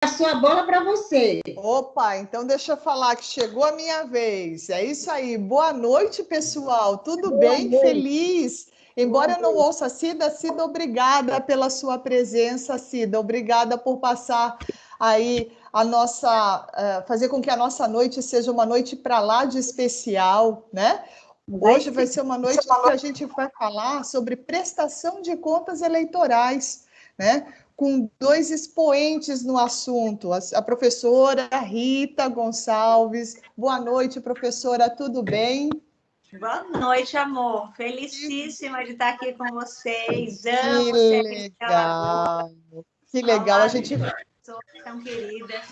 passou a bola para você. Opa, então deixa eu falar que chegou a minha vez. É isso aí. Boa noite, pessoal. Tudo Boa bem? Noite. Feliz? Embora eu não ouça a Cida, Cida, obrigada pela sua presença, Cida. Obrigada por passar aí a nossa, uh, fazer com que a nossa noite seja uma noite para lá de especial, né? Hoje vai ser uma noite que a gente vai falar sobre prestação de contas eleitorais, né? Com dois expoentes no assunto, a professora Rita Gonçalves. Boa noite, professora, tudo bem? Boa noite, amor. Felicíssima de estar aqui com vocês. Amo que legal. Que legal. a gente tão querida.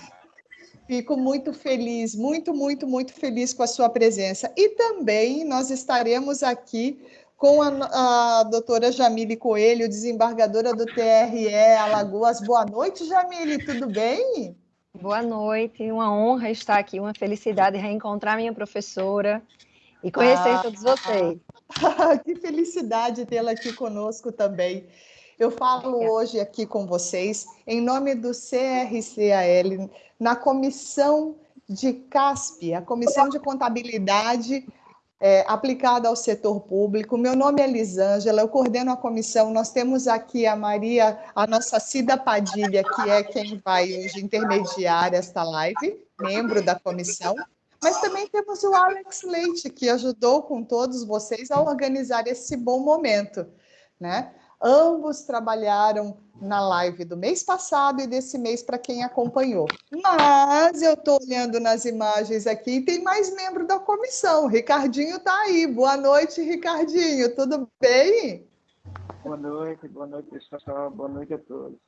Fico muito feliz, muito, muito, muito feliz com a sua presença. E também nós estaremos aqui com a, a doutora Jamile Coelho, desembargadora do TRE Alagoas. Boa noite, Jamile, tudo bem? Boa noite, uma honra estar aqui, uma felicidade reencontrar minha professora e conhecer ah, todos vocês. que felicidade tê-la aqui conosco também. Eu falo hoje aqui com vocês em nome do CRCAL, na comissão de CASP, a Comissão de Contabilidade é, aplicada ao setor público. Meu nome é Lisângela, eu coordeno a comissão. Nós temos aqui a Maria, a nossa Cida Padilha, que é quem vai hoje intermediar esta live, membro da comissão. Mas também temos o Alex Leite, que ajudou com todos vocês a organizar esse bom momento. Né? Ambos trabalharam na live do mês passado e desse mês para quem acompanhou. Mas eu estou olhando nas imagens aqui e tem mais membro da comissão. Ricardinho está aí. Boa noite, Ricardinho. Tudo bem? Boa noite, boa noite, pessoal. Boa noite a todos.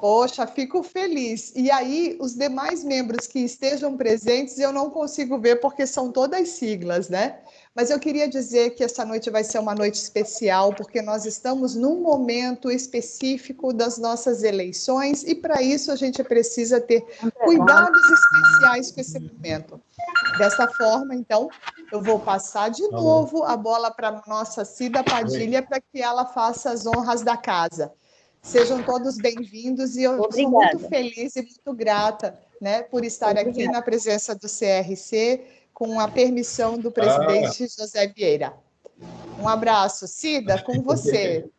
Poxa, fico feliz. E aí, os demais membros que estejam presentes, eu não consigo ver porque são todas siglas, né? Mas eu queria dizer que essa noite vai ser uma noite especial, porque nós estamos num momento específico das nossas eleições e, para isso, a gente precisa ter cuidados especiais com esse momento. Dessa forma, então, eu vou passar de tá novo a bola para a nossa Cida Padilha para que ela faça as honras da casa. Sejam todos bem-vindos e eu Obrigada. sou muito feliz e muito grata né, por estar Obrigada. aqui na presença do CRC, com a permissão do presidente ah. José Vieira. Um abraço. Cida, com você.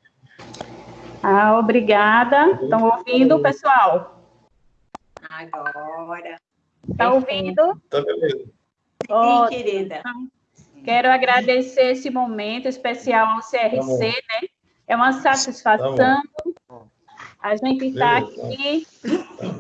Ah, obrigada. Estão ouvindo, pessoal? Agora. Está ouvindo? Está ouvindo. Sim, querida. Quero agradecer esse momento especial ao CRC, né? É uma satisfação tá a gente está aqui,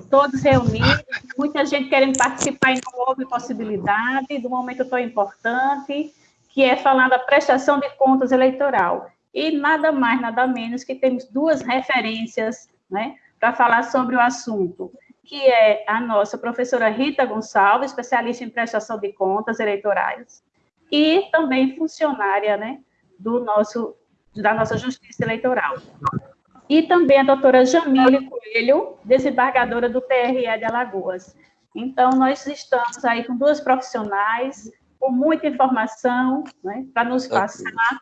todos reunidos, muita gente querendo participar e não houve possibilidade do momento tão importante, que é falar da prestação de contas eleitoral. E nada mais, nada menos que temos duas referências né, para falar sobre o assunto, que é a nossa professora Rita Gonçalves, especialista em prestação de contas eleitorais, e também funcionária né, do nosso da nossa Justiça Eleitoral. E também a doutora Jamile Coelho, desembargadora do TRE de Alagoas. Então, nós estamos aí com duas profissionais, com muita informação né, para nos passar.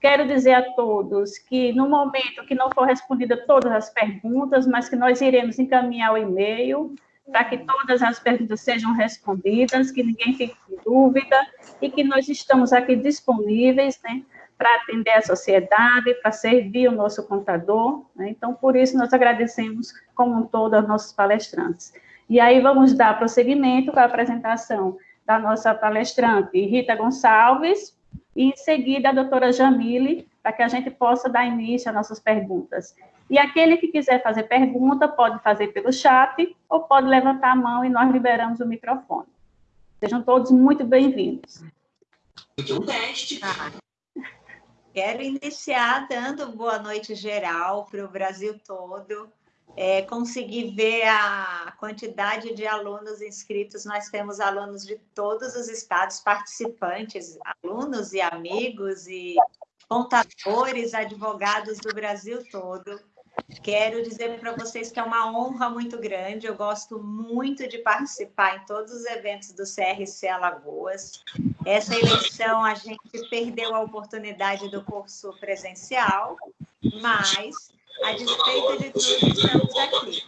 Quero dizer a todos que, no momento que não for respondida todas as perguntas, mas que nós iremos encaminhar o e-mail para que todas as perguntas sejam respondidas, que ninguém fique com dúvida, e que nós estamos aqui disponíveis né, para atender a sociedade, para servir o nosso contador. Né? Então, por isso, nós agradecemos como um todo aos nossos palestrantes. E aí, vamos dar prosseguimento com a apresentação da nossa palestrante Rita Gonçalves, e em seguida a doutora Jamile, para que a gente possa dar início às nossas perguntas. E aquele que quiser fazer pergunta, pode fazer pelo chat, ou pode levantar a mão e nós liberamos o microfone. Sejam todos muito bem-vindos. Quero iniciar dando boa noite geral para o Brasil todo. É, ver a quantidade de alunos inscritos. Nós temos alunos de todos os estados participantes, alunos e amigos e contadores, advogados do Brasil todo. Quero dizer para vocês que é uma honra muito grande. Eu gosto muito de participar em todos os eventos do CRC Alagoas. Essa eleição a gente perdeu a oportunidade do curso presencial, mas a despeito de tudo, estamos aqui.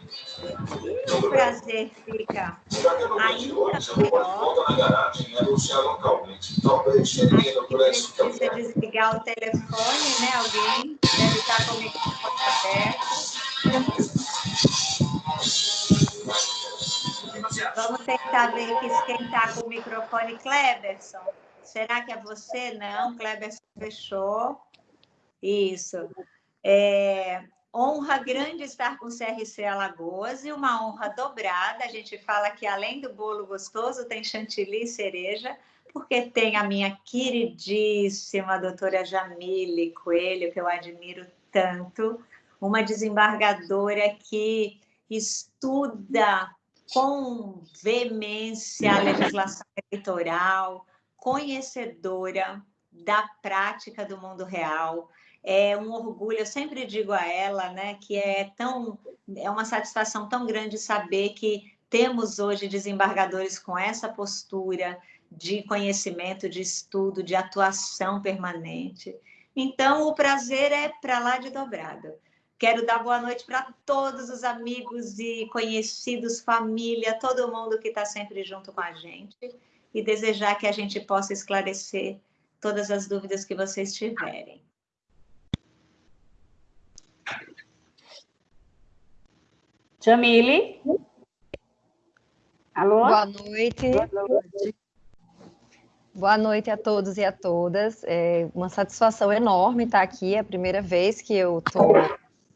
O prazer fica ainda maior. Precisa desligar o telefone, né? Alguém deve estar com o microfone aberto. Vamos tentar ver aqui quem está com o microfone. Cleberson, será que é você? Não, Cleberson fechou. Isso. É, honra grande estar com o CRC Alagoas e uma honra dobrada. A gente fala que além do bolo gostoso, tem chantilly e cereja, porque tem a minha queridíssima doutora Jamile Coelho, que eu admiro tanto, uma desembargadora que estuda com veemência a legislação eleitoral, conhecedora da prática do mundo real, é um orgulho, eu sempre digo a ela, né, que é tão é uma satisfação tão grande saber que temos hoje desembargadores com essa postura de conhecimento, de estudo, de atuação permanente. Então, o prazer é para lá de dobrado. Quero dar boa noite para todos os amigos e conhecidos, família, todo mundo que está sempre junto com a gente e desejar que a gente possa esclarecer todas as dúvidas que vocês tiverem. Jamile? Alô? Boa noite. Boa noite. Boa noite a todos e a todas. É uma satisfação enorme estar aqui. É a primeira vez que eu estou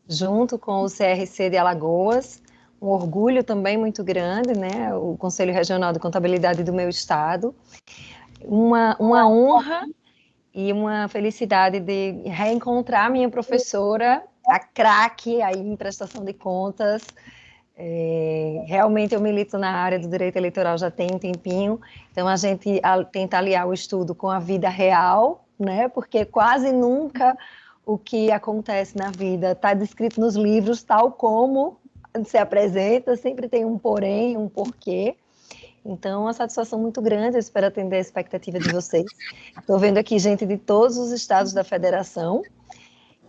junto com o CRC de Alagoas. Um orgulho também muito grande, né? O Conselho Regional de Contabilidade do meu estado. Uma, uma honra e uma felicidade de reencontrar minha professora, a craque aí em prestação de contas, é, realmente eu milito na área do direito eleitoral já tem um tempinho, então a gente a, tenta aliar o estudo com a vida real, né? Porque quase nunca o que acontece na vida está descrito nos livros tal como se apresenta, sempre tem um porém, um porquê. Então, uma satisfação muito grande, eu espero atender a expectativa de vocês. Estou vendo aqui gente de todos os estados da federação,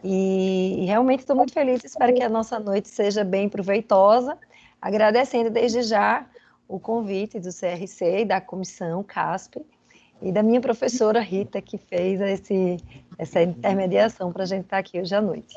e, realmente estou muito feliz, espero que a nossa noite seja bem proveitosa, agradecendo desde já o convite do CRC e da comissão CASP e da minha professora Rita, que fez esse, essa intermediação para a gente estar aqui hoje à noite.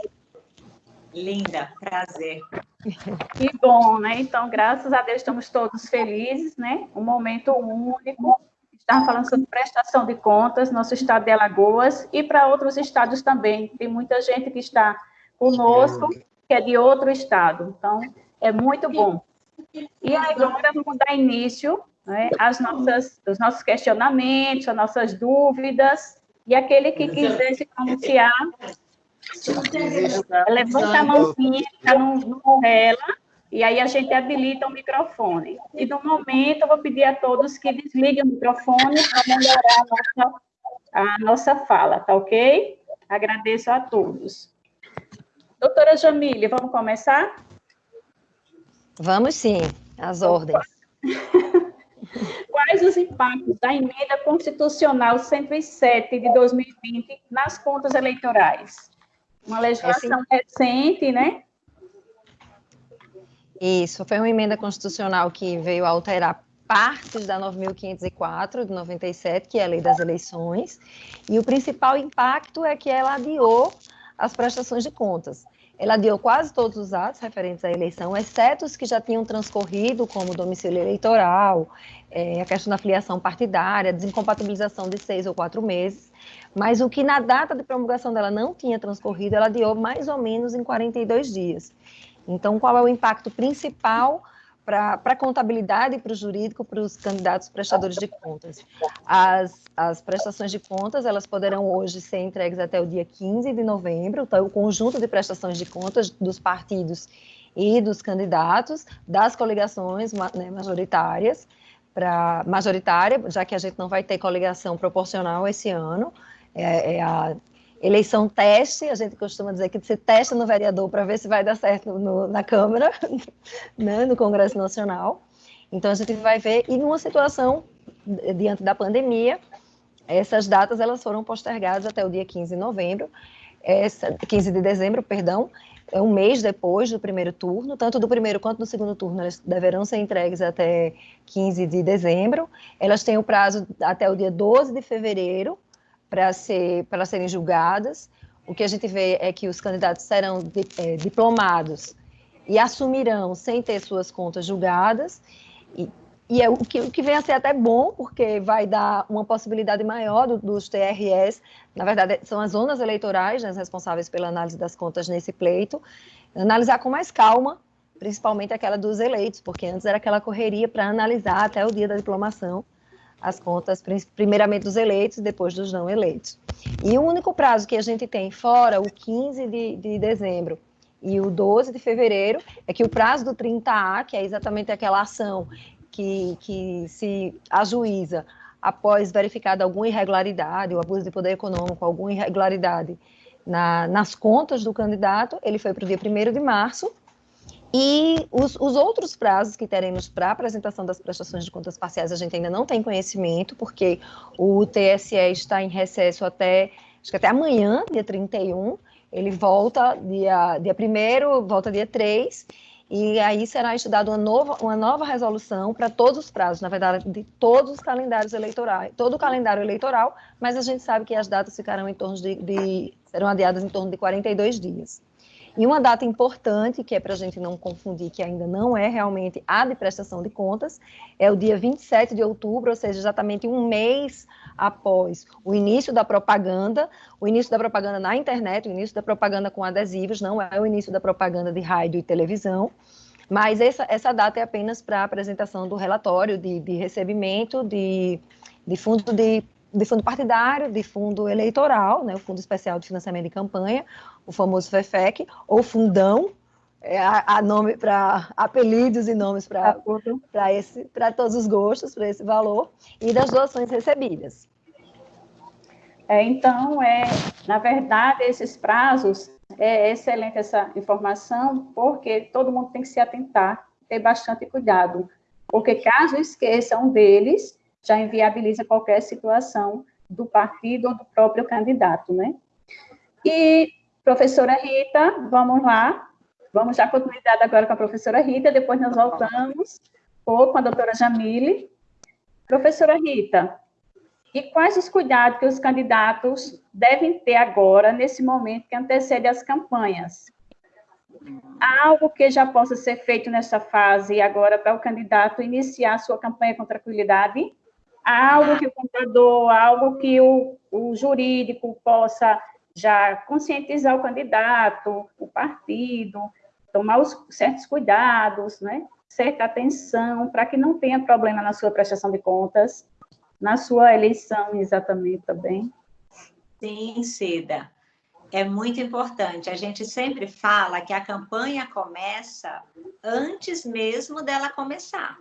Linda, prazer. Que bom, né? Então, graças a Deus, estamos todos felizes, né? Um momento único, estava falando sobre prestação de contas, nosso estado de Alagoas, e para outros estados também. Tem muita gente que está conosco, que é de outro estado. Então, é muito bom. E agora vamos dar início né, às nossas, aos nossos questionamentos, às nossas dúvidas. E aquele que quiser se pronunciar, levanta a mãozinha, está no, no ela, e aí a gente habilita o microfone. E no momento eu vou pedir a todos que desliguem o microfone para melhorar a nossa, a nossa fala, tá ok? Agradeço a todos. Doutora Jamília, vamos começar? Vamos sim, as ordens. Quais os impactos da emenda constitucional 107 de 2020 nas contas eleitorais? Uma legislação Esse... recente, né? Isso, foi uma emenda constitucional que veio alterar partes da 9.504 de 97, que é a lei das eleições, e o principal impacto é que ela adiou as prestações de contas. Ela adiou quase todos os atos referentes à eleição, exceto os que já tinham transcorrido, como domicílio eleitoral, é, a questão da filiação partidária, desincompatibilização de seis ou quatro meses, mas o que na data de promulgação dela não tinha transcorrido, ela adiou mais ou menos em 42 dias. Então, qual é o impacto principal para a contabilidade e para o jurídico, para os candidatos prestadores de contas? As, as prestações de contas, elas poderão hoje ser entregues até o dia 15 de novembro, então o conjunto de prestações de contas dos partidos e dos candidatos, das coligações né, majoritárias, para majoritária, já que a gente não vai ter coligação proporcional esse ano, é, é a eleição teste, a gente costuma dizer que você testa no vereador para ver se vai dar certo no, na Câmara, né, no Congresso Nacional. Então, a gente vai ver, e numa situação, diante da pandemia, essas datas elas foram postergadas até o dia 15 de novembro, essa, 15 de dezembro, perdão, é um mês depois do primeiro turno, tanto do primeiro quanto do segundo turno, elas deverão ser entregues até 15 de dezembro. Elas têm o prazo até o dia 12 de fevereiro para ser, serem julgadas. O que a gente vê é que os candidatos serão é, diplomados e assumirão sem ter suas contas julgadas. E, e é o que, o que vem a ser até bom, porque vai dar uma possibilidade maior do, dos TRS, na verdade, são as zonas eleitorais né, responsáveis pela análise das contas nesse pleito, analisar com mais calma, principalmente aquela dos eleitos, porque antes era aquela correria para analisar até o dia da diplomação as contas, primeiramente dos eleitos e depois dos não eleitos. E o único prazo que a gente tem, fora o 15 de, de dezembro e o 12 de fevereiro, é que o prazo do 30A, que é exatamente aquela ação que, que se ajuiza após verificada alguma irregularidade, o abuso de poder econômico, alguma irregularidade na, nas contas do candidato, ele foi para o dia 1 de março, e os, os, outros prazos que teremos para apresentação das prestações de contas parciais, a gente ainda não tem conhecimento, porque o TSE está em recesso até, acho que até amanhã, dia 31, ele volta dia, dia 1 volta dia 3, e aí será estudada uma nova, uma nova resolução para todos os prazos, na verdade, de todos os calendários eleitorais, todo o calendário eleitoral, mas a gente sabe que as datas ficarão em torno de, de serão adiadas em torno de 42 dias. E uma data importante, que é para a gente não confundir, que ainda não é realmente a de prestação de contas, é o dia 27 de outubro, ou seja, exatamente um mês após o início da propaganda, o início da propaganda na internet, o início da propaganda com adesivos, não é o início da propaganda de rádio e televisão, mas essa, essa data é apenas para a apresentação do relatório de, de recebimento de, de fundo de de fundo partidário, de fundo eleitoral, né, o Fundo Especial de Financiamento de Campanha, o famoso FEFEC, ou Fundão, é, a, a nome para apelidos e nomes para esse para todos os gostos, para esse valor, e das doações recebidas. É, então, é, na verdade, esses prazos, é excelente essa informação, porque todo mundo tem que se atentar, ter bastante cuidado, porque caso esqueça um deles, já inviabiliza qualquer situação do partido ou do próprio candidato, né? E, professora Rita, vamos lá, vamos dar continuidade agora com a professora Rita, depois nós voltamos ou com a doutora Jamile. Professora Rita, e quais os cuidados que os candidatos devem ter agora, nesse momento que antecede as campanhas? Há algo que já possa ser feito nessa fase agora para o candidato iniciar sua campanha com tranquilidade? Algo que o contador, algo que o, o jurídico possa já conscientizar o candidato, o partido, tomar os certos cuidados, né? certa atenção, para que não tenha problema na sua prestação de contas, na sua eleição, exatamente, também. Sim, Cida. É muito importante. A gente sempre fala que a campanha começa antes mesmo dela começar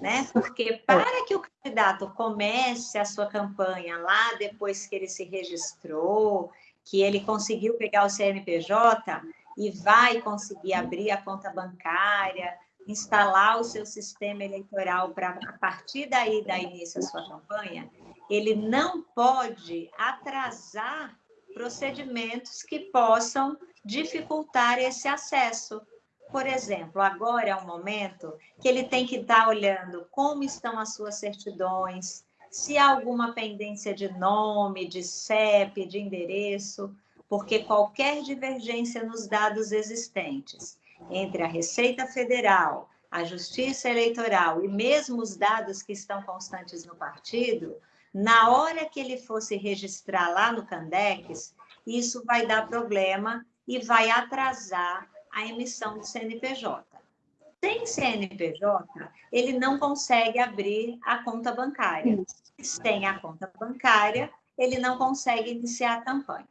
né? Porque para que o candidato comece a sua campanha lá depois que ele se registrou, que ele conseguiu pegar o CNPJ e vai conseguir abrir a conta bancária, instalar o seu sistema eleitoral para a partir daí dar início à sua campanha, ele não pode atrasar procedimentos que possam dificultar esse acesso por exemplo, agora é um momento que ele tem que estar olhando como estão as suas certidões, se há alguma pendência de nome, de CEP, de endereço, porque qualquer divergência nos dados existentes entre a Receita Federal, a Justiça Eleitoral e mesmo os dados que estão constantes no partido, na hora que ele fosse registrar lá no Candex, isso vai dar problema e vai atrasar a emissão do CNPJ. Sem CNPJ, ele não consegue abrir a conta bancária. Sem a conta bancária, ele não consegue iniciar a campanha.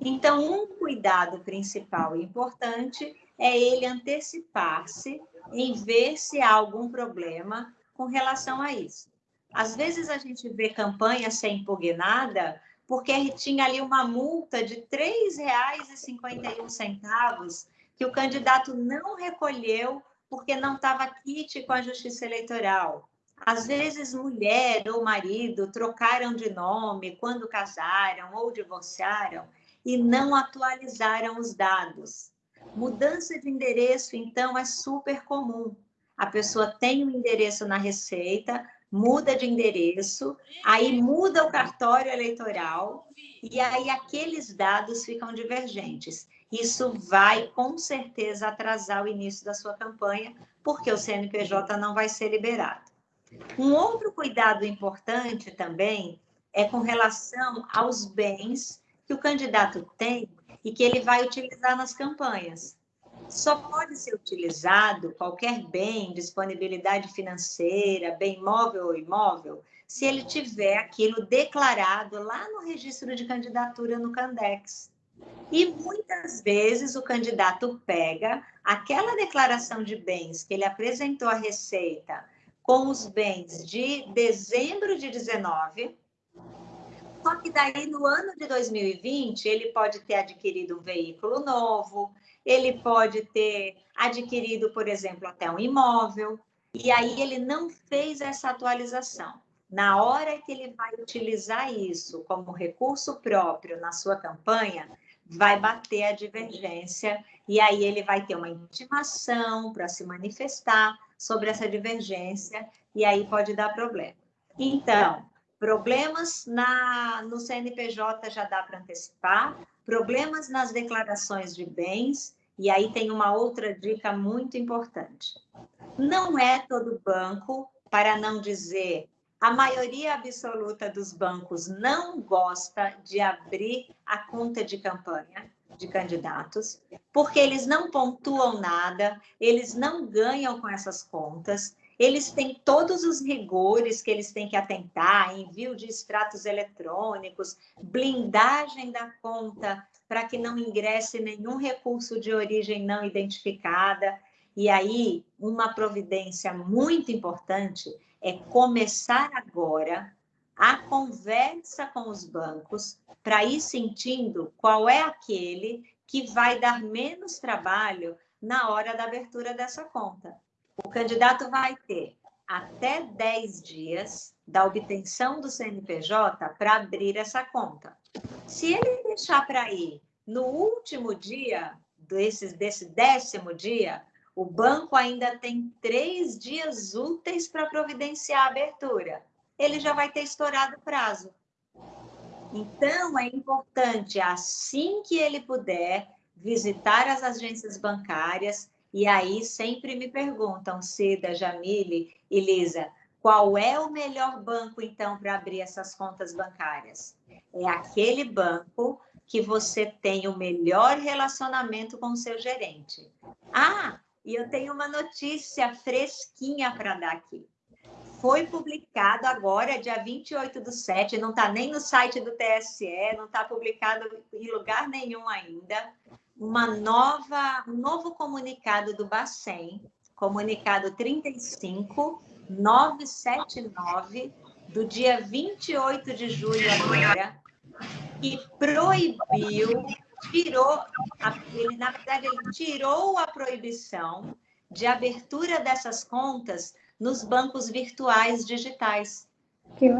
Então, um cuidado principal e importante é ele antecipar-se em ver se há algum problema com relação a isso. Às vezes a gente vê campanha ser impugnada porque tinha ali uma multa de R$ 3,51 que o candidato não recolheu porque não estava kit com a justiça eleitoral. Às vezes, mulher ou marido trocaram de nome quando casaram ou divorciaram e não atualizaram os dados. Mudança de endereço, então, é super comum. A pessoa tem um endereço na Receita, muda de endereço, aí muda o cartório eleitoral, e aí aqueles dados ficam divergentes. Isso vai, com certeza, atrasar o início da sua campanha, porque o CNPJ não vai ser liberado. Um outro cuidado importante também é com relação aos bens que o candidato tem e que ele vai utilizar nas campanhas. Só pode ser utilizado qualquer bem, disponibilidade financeira, bem móvel ou imóvel, se ele tiver aquilo declarado lá no registro de candidatura no Candex. E muitas vezes o candidato pega aquela declaração de bens que ele apresentou à Receita com os bens de dezembro de 19, só que daí no ano de 2020 ele pode ter adquirido um veículo novo, ele pode ter adquirido, por exemplo, até um imóvel, e aí ele não fez essa atualização. Na hora que ele vai utilizar isso como recurso próprio na sua campanha, vai bater a divergência e aí ele vai ter uma intimação para se manifestar sobre essa divergência e aí pode dar problema. Então, problemas na, no CNPJ já dá para antecipar, problemas nas declarações de bens, e aí tem uma outra dica muito importante. Não é todo banco, para não dizer a maioria absoluta dos bancos não gosta de abrir a conta de campanha de candidatos, porque eles não pontuam nada, eles não ganham com essas contas, eles têm todos os rigores que eles têm que atentar, envio de extratos eletrônicos, blindagem da conta para que não ingresse nenhum recurso de origem não identificada. E aí, uma providência muito importante é começar agora a conversa com os bancos para ir sentindo qual é aquele que vai dar menos trabalho na hora da abertura dessa conta. O candidato vai ter até 10 dias da obtenção do CNPJ para abrir essa conta. Se ele deixar para ir no último dia, desse, desse décimo dia, o banco ainda tem três dias úteis para providenciar a abertura. Ele já vai ter estourado o prazo. Então, é importante, assim que ele puder, visitar as agências bancárias, e aí sempre me perguntam, Cida, Jamile e Lisa, qual é o melhor banco, então, para abrir essas contas bancárias? É aquele banco que você tem o melhor relacionamento com o seu gerente. Ah, e eu tenho uma notícia fresquinha para dar aqui. Foi publicado agora, dia 28 do 7, não está nem no site do TSE, não está publicado em lugar nenhum ainda, uma nova, um novo comunicado do Bacen, comunicado 35979, do dia 28 de julho agora, que proibiu, tirou, ele, na verdade, ele tirou a proibição de abertura dessas contas nos bancos virtuais digitais.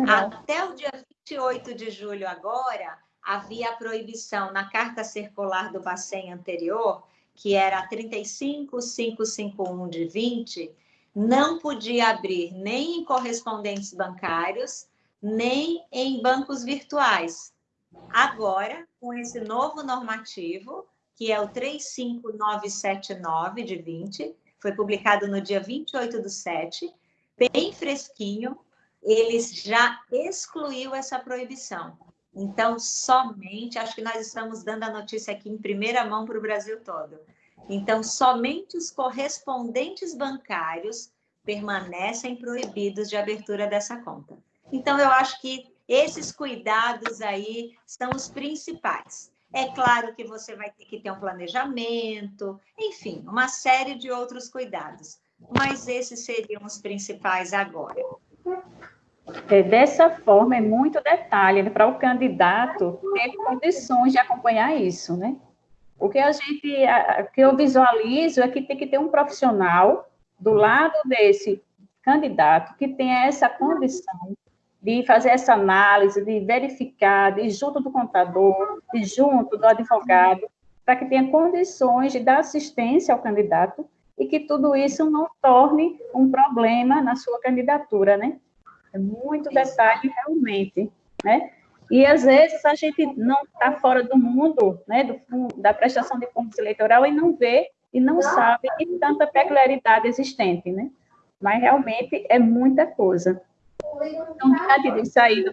Até o dia 28 de julho agora, havia a proibição na carta circular do Bacen anterior, que era 35551 de 20, não podia abrir nem em correspondentes bancários, nem em bancos virtuais. Agora, com esse novo normativo, que é o 35979 de 20, foi publicado no dia 28 do 7, bem fresquinho, eles já excluiu essa proibição. Então, somente, acho que nós estamos dando a notícia aqui em primeira mão para o Brasil todo. Então, somente os correspondentes bancários permanecem proibidos de abertura dessa conta. Então, eu acho que esses cuidados aí são os principais. É claro que você vai ter que ter um planejamento, enfim, uma série de outros cuidados, mas esses seriam os principais agora. É, dessa forma, é muito detalhe né, para o candidato ter condições de acompanhar isso, né? O que a gente, o que eu visualizo é que tem que ter um profissional do lado desse candidato que tenha essa condição de fazer essa análise, de verificar, de junto do contador, de junto do advogado, para que tenha condições de dar assistência ao candidato e que tudo isso não torne um problema na sua candidatura, né? É muito detalhe realmente, né? E às vezes a gente não está fora do mundo, né, do, da prestação de contas eleitoral e não vê e não sabe que tanta peculiaridade existente, né? Mas realmente é muita coisa. Então, diante disso aí,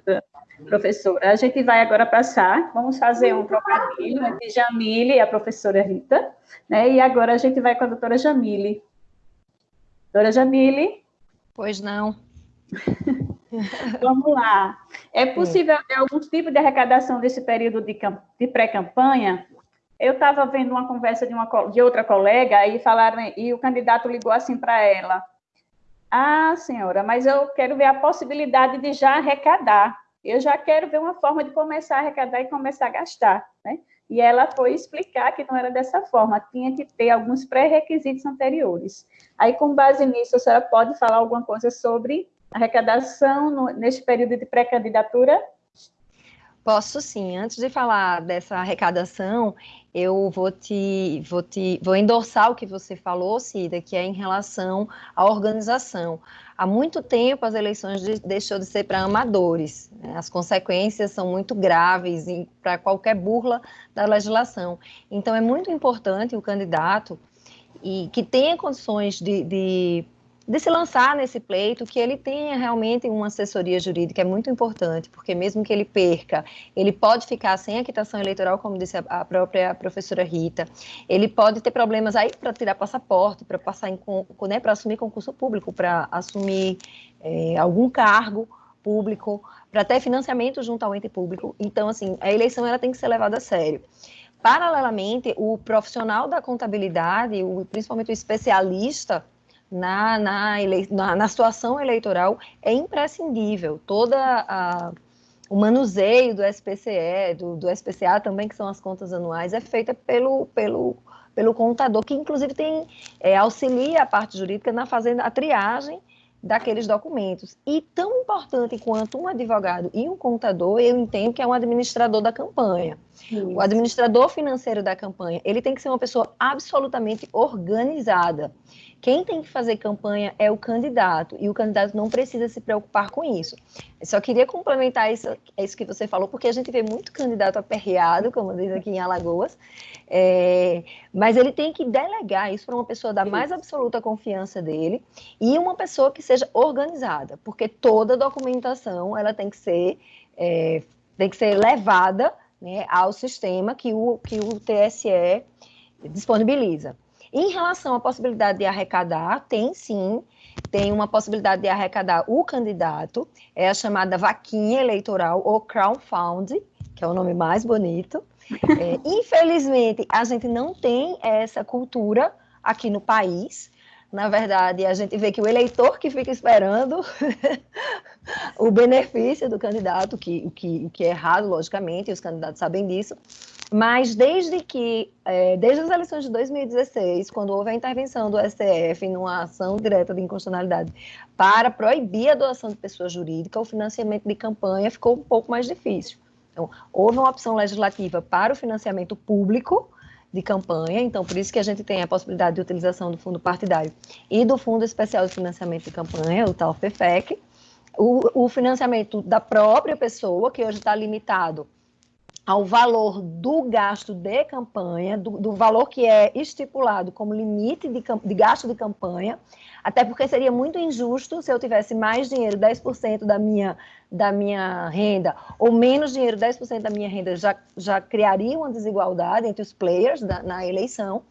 professora, a gente vai agora passar, vamos fazer um trocadilho entre Jamile e a professora Rita, né? E agora a gente vai com a doutora Jamile. Doutora Jamile? Pois não. Vamos lá. É possível ter algum tipo de arrecadação desse período de, de pré-campanha? Eu estava vendo uma conversa de, uma, de outra colega e falaram, e o candidato ligou assim para ela. Ah, senhora, mas eu quero ver a possibilidade de já arrecadar. Eu já quero ver uma forma de começar a arrecadar e começar a gastar, né? E ela foi explicar que não era dessa forma, tinha que ter alguns pré-requisitos anteriores. Aí, com base nisso, a senhora pode falar alguma coisa sobre arrecadação no, neste período de pré-candidatura? Posso sim. Antes de falar dessa arrecadação, eu vou te, vou te, vou endossar o que você falou, Cida, que é em relação à organização. Há muito tempo as eleições de, deixou de ser para amadores. Né? As consequências são muito graves para qualquer burla da legislação. Então é muito importante o candidato e que tenha condições de, de de se lançar nesse pleito, que ele tenha realmente uma assessoria jurídica, é muito importante, porque mesmo que ele perca, ele pode ficar sem a quitação eleitoral, como disse a, própria professora Rita, ele pode ter problemas aí para tirar passaporte, para passar em, né, para assumir concurso público, para assumir é, algum cargo público, para ter financiamento junto ao ente público. Então, assim, a eleição ela tem que ser levada a sério. Paralelamente, o profissional da contabilidade, o, principalmente o especialista na, na, ele, na, na situação eleitoral é imprescindível. Toda a, o manuseio do SPCE, do, do SPCA também, que são as contas anuais, é feita pelo, pelo, pelo contador, que inclusive tem é, auxilia a parte jurídica na fazendo a triagem daqueles documentos. E tão importante quanto um advogado e um contador, eu entendo que é um administrador da campanha. Isso. O administrador financeiro da campanha, ele tem que ser uma pessoa absolutamente organizada. Quem tem que fazer campanha é o candidato, e o candidato não precisa se preocupar com isso. Eu só queria complementar isso, isso que você falou, porque a gente vê muito candidato aperreado, como diz aqui em Alagoas, é, mas ele tem que delegar isso para uma pessoa da mais absoluta confiança dele e uma pessoa que seja organizada, porque toda documentação ela tem que ser, é, tem que ser levada né, ao sistema que o, que o TSE disponibiliza. Em relação à possibilidade de arrecadar, tem sim, tem uma possibilidade de arrecadar o candidato, é a chamada vaquinha eleitoral ou crowdfunding, que é o nome mais bonito. É, infelizmente, a gente não tem essa cultura aqui no país. Na verdade, a gente vê que o eleitor que fica esperando o benefício do candidato, que, o, que, o que é errado, logicamente, e os candidatos sabem disso, mas desde que, é, desde as eleições de 2016, quando houve a intervenção do STF numa ação direta de inconstitucionalidade para proibir a doação de pessoa jurídica, o financiamento de campanha ficou um pouco mais difícil. Então, houve uma opção legislativa para o financiamento público de campanha, então por isso que a gente tem a possibilidade de utilização do fundo partidário e do Fundo Especial de Financiamento de Campanha, o tal FEFEC, o, o financiamento da própria pessoa, que hoje está limitado ao valor do gasto de campanha, do, do valor que é estipulado como limite de, de, gasto de campanha, até porque seria muito injusto se eu tivesse mais dinheiro, 10% da minha, da minha renda, ou menos dinheiro, 10% da minha renda, já, já criaria uma desigualdade entre os players da, na eleição.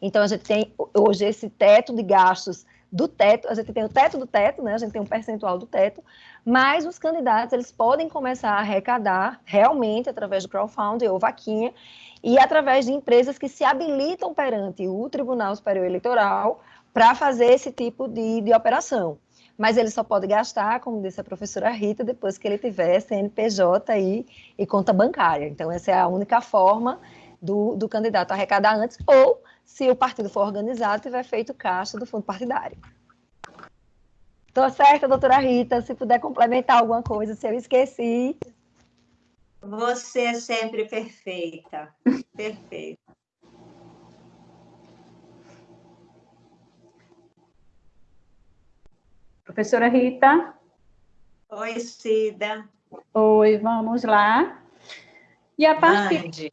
Então, a gente tem hoje esse teto de gastos do teto, a gente tem o teto do teto, né? A gente tem um percentual do teto, mas os candidatos eles podem começar a arrecadar realmente através do crowdfunding ou vaquinha e através de empresas que se habilitam perante o Tribunal Superior Eleitoral para fazer esse tipo de, de operação. Mas ele só pode gastar, como disse a professora Rita, depois que ele tiver CNPJ aí e conta bancária. Então, essa é a única forma do, do candidato arrecadar antes, ou se o partido for organizado, tiver feito caixa do fundo partidário. Tô certa, doutora Rita, se puder complementar alguma coisa, se eu esqueci. Você é sempre perfeita, perfeita. Professora Rita? Oi, Cida. Oi, vamos lá. E a partir, Mande.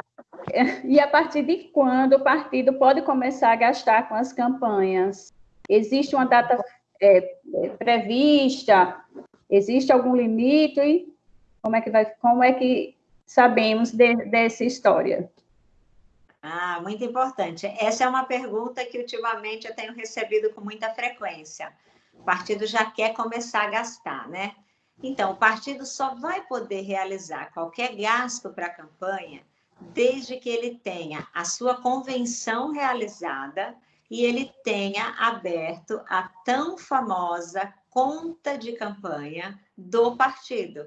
e a partir de quando o partido pode começar a gastar com as campanhas? Existe uma data é, é prevista? Existe algum limite? Como é que vai? Como é que sabemos de, dessa história? Ah, muito importante. Essa é uma pergunta que ultimamente eu tenho recebido com muita frequência. O partido já quer começar a gastar, né? Então, o partido só vai poder realizar qualquer gasto para a campanha desde que ele tenha a sua convenção realizada e ele tenha aberto a tão famosa conta de campanha do partido.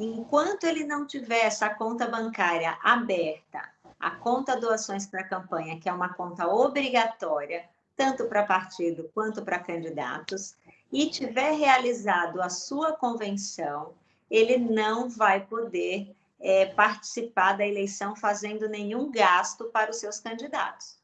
Enquanto ele não tiver essa conta bancária aberta a conta doações para campanha, que é uma conta obrigatória, tanto para partido quanto para candidatos, e tiver realizado a sua convenção, ele não vai poder é, participar da eleição fazendo nenhum gasto para os seus candidatos.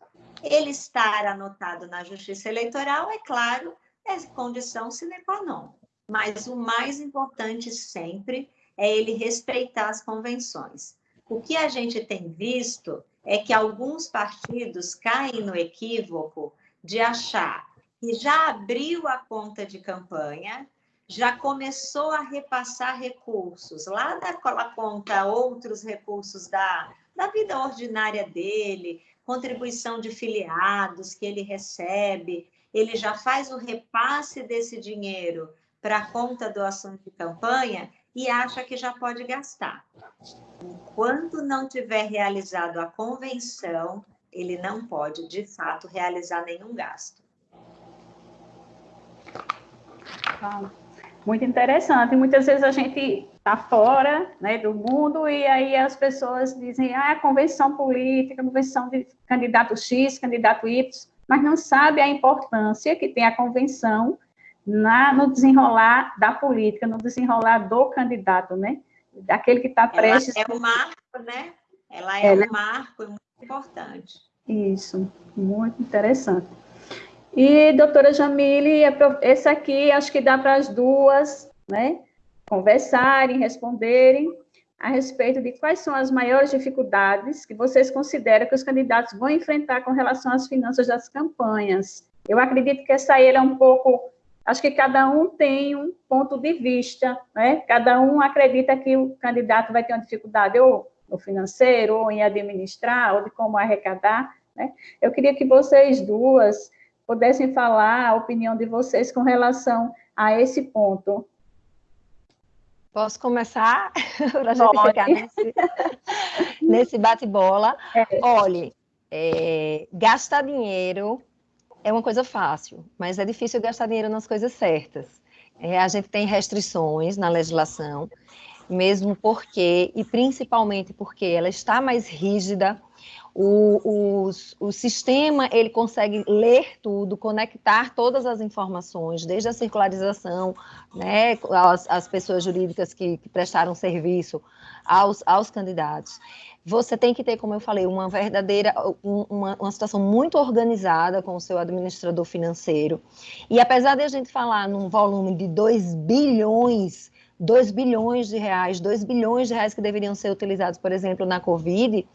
Ele estar anotado na Justiça Eleitoral, é claro, é condição sine qua non. Mas o mais importante sempre é ele respeitar as convenções. O que a gente tem visto é que alguns partidos caem no equívoco de achar que já abriu a conta de campanha, já começou a repassar recursos lá daquela conta, outros recursos da, da vida ordinária dele, contribuição de filiados que ele recebe, ele já faz o repasse desse dinheiro para a conta doação de campanha e acha que já pode gastar. Enquanto não tiver realizado a convenção, ele não pode, de fato, realizar nenhum gasto. Muito interessante. Muitas vezes a gente está fora né, do mundo e aí as pessoas dizem, ah, convenção política, convenção de candidato X, candidato Y, mas não sabe a importância que tem a convenção na, no desenrolar da política, no desenrolar do candidato, né? Daquele que está prestes... Ela é um marco, né? Ela é Ela... um marco muito importante. Isso, muito interessante. E, doutora Jamile, é esse aqui acho que dá para as duas, né? Conversarem, responderem a respeito de quais são as maiores dificuldades que vocês consideram que os candidatos vão enfrentar com relação às finanças das campanhas. Eu acredito que essa aí é um pouco Acho que cada um tem um ponto de vista, né? Cada um acredita que o candidato vai ter uma dificuldade ou no financeiro, ou em administrar, ou de como arrecadar, né? Eu queria que vocês duas pudessem falar a opinião de vocês com relação a esse ponto. Posso começar? Para a gente ficar nesse, nesse bate-bola. É. Olhe, é, gastar dinheiro é uma coisa fácil, mas é difícil gastar dinheiro nas coisas certas. É, a gente tem restrições na legislação, mesmo porque, e principalmente porque ela está mais rígida, o, o, o, sistema ele consegue ler tudo, conectar todas as informações, desde a circularização, né, as, as pessoas jurídicas que, que prestaram serviço aos, aos candidatos você tem que ter, como eu falei, uma verdadeira, uma, uma situação muito organizada com o seu administrador financeiro. E apesar de a gente falar num volume de 2 bilhões, 2 bilhões de reais, 2 bilhões de reais que deveriam ser utilizados, por exemplo, na Covid,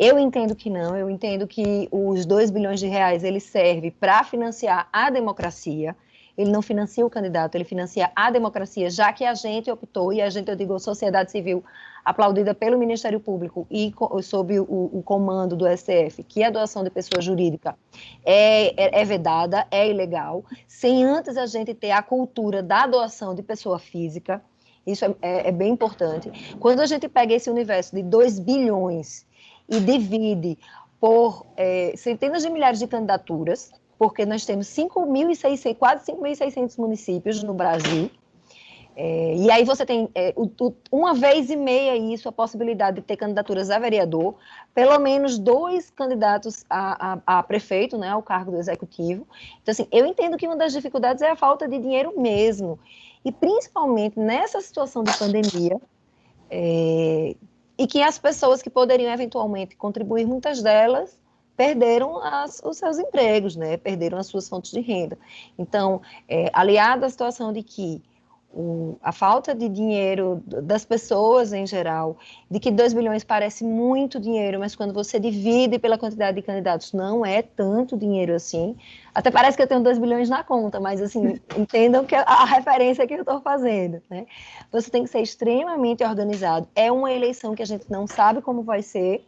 eu entendo que não, eu entendo que os 2 bilhões de reais, ele serve para financiar a democracia, ele não financia o candidato, ele financia a democracia, já que a gente optou, e a gente, eu digo, sociedade civil, aplaudida pelo Ministério Público e sob o, o comando do STF, que a doação de pessoa jurídica é, é, é, vedada, é ilegal, sem antes a gente ter a cultura da doação de pessoa física, isso é, é, é bem importante. Quando a gente pega esse universo de 2 bilhões e divide por é, centenas de milhares de candidaturas, porque nós temos 5.600, quase 5.600 municípios no Brasil, é, e aí você tem é, o, o, uma vez e meia isso, a possibilidade de ter candidaturas a vereador, pelo menos dois candidatos a, a, a, prefeito, né, ao cargo do executivo. Então, assim, eu entendo que uma das dificuldades é a falta de dinheiro mesmo. E principalmente nessa situação de pandemia, é, e que as pessoas que poderiam eventualmente contribuir, muitas delas perderam as, os seus empregos, né? Perderam as suas fontes de renda. Então, é, aliado à situação de que o, a falta de dinheiro das pessoas em geral, de que 2 bilhões parece muito dinheiro, mas quando você divide pela quantidade de candidatos, não é tanto dinheiro assim. Até parece que eu tenho 2 bilhões na conta, mas assim, entendam que a, a referência que eu estou fazendo. Né? Você tem que ser extremamente organizado. É uma eleição que a gente não sabe como vai ser,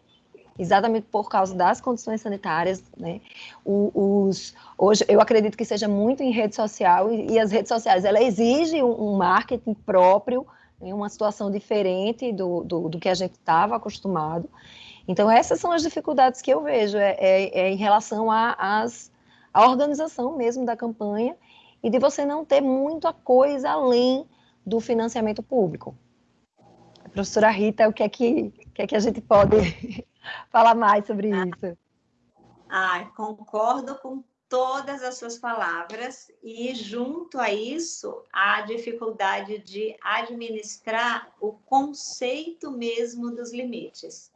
exatamente por causa das condições sanitárias, né? Os, hoje, eu acredito que seja muito em rede social, e, e as redes sociais, ela exige um, um marketing próprio, né? uma situação diferente do, do, do que a gente estava acostumado. Então, essas são as dificuldades que eu vejo, é, é, é em relação à organização mesmo da campanha, e de você não ter muita coisa além do financiamento público. Professora Rita, o que é que, o que, é que a gente pode falar mais sobre isso. Ah, concordo com todas as suas palavras e junto a isso a dificuldade de administrar o conceito mesmo dos limites.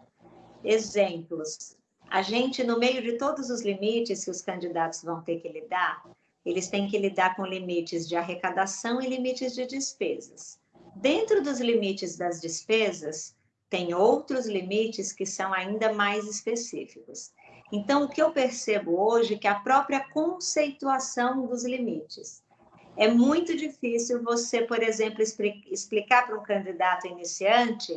Exemplos. A gente, no meio de todos os limites que os candidatos vão ter que lidar, eles têm que lidar com limites de arrecadação e limites de despesas. Dentro dos limites das despesas, tem outros limites que são ainda mais específicos. Então, o que eu percebo hoje é que a própria conceituação dos limites. É muito difícil você, por exemplo, explicar para um candidato iniciante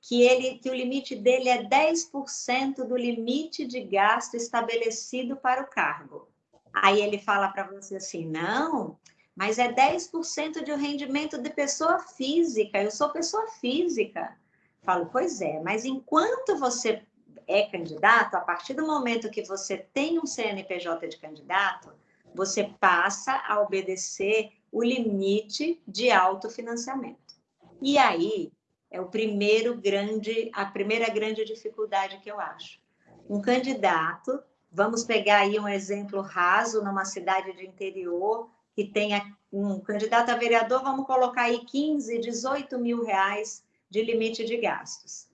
que, ele, que o limite dele é 10% do limite de gasto estabelecido para o cargo. Aí ele fala para você assim: não, mas é 10% de um rendimento de pessoa física, eu sou pessoa física. Falo, pois é, mas enquanto você é candidato, a partir do momento que você tem um CNPJ de candidato, você passa a obedecer o limite de autofinanciamento. E aí é o primeiro grande, a primeira grande dificuldade que eu acho. Um candidato, vamos pegar aí um exemplo raso numa cidade de interior que tenha um candidato a vereador, vamos colocar aí 15, 18 mil reais de limite de gastos.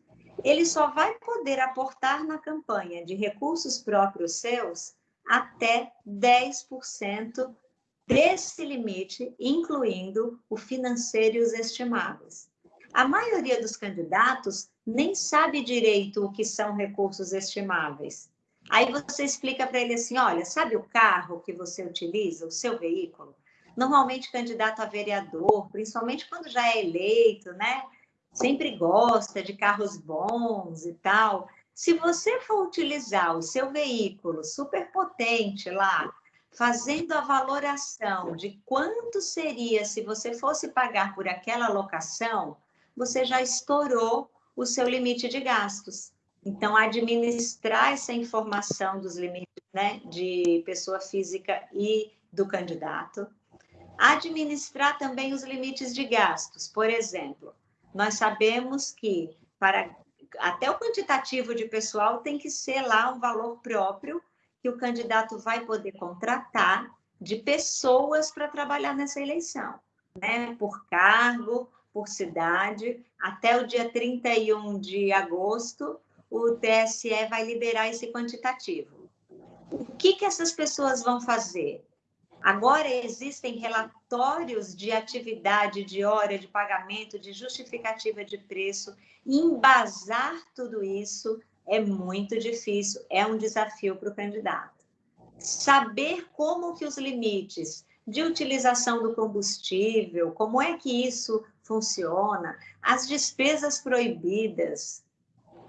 Ele só vai poder aportar na campanha de recursos próprios seus até 10% desse limite, incluindo o financeiro e os estimáveis. A maioria dos candidatos nem sabe direito o que são recursos estimáveis. Aí você explica para ele assim: olha, sabe o carro que você utiliza, o seu veículo? Normalmente, candidato a vereador, principalmente quando já é eleito, né? Sempre gosta de carros bons e tal. Se você for utilizar o seu veículo super potente lá, fazendo a valoração de quanto seria se você fosse pagar por aquela locação, você já estourou o seu limite de gastos. Então, administrar essa informação dos limites né, de pessoa física e do candidato. Administrar também os limites de gastos. Por exemplo, nós sabemos que para até o quantitativo de pessoal tem que ser lá um valor próprio que o candidato vai poder contratar de pessoas para trabalhar nessa eleição, né? Por cargo, por cidade, até o dia 31 de agosto, o TSE vai liberar esse quantitativo. O que, que essas pessoas vão fazer? Agora existem relatórios de atividade, de hora, de pagamento, de justificativa de preço. Embasar tudo isso é muito difícil, é um desafio para o candidato. Saber como que os limites de utilização do combustível, como é que isso funciona, as despesas proibidas,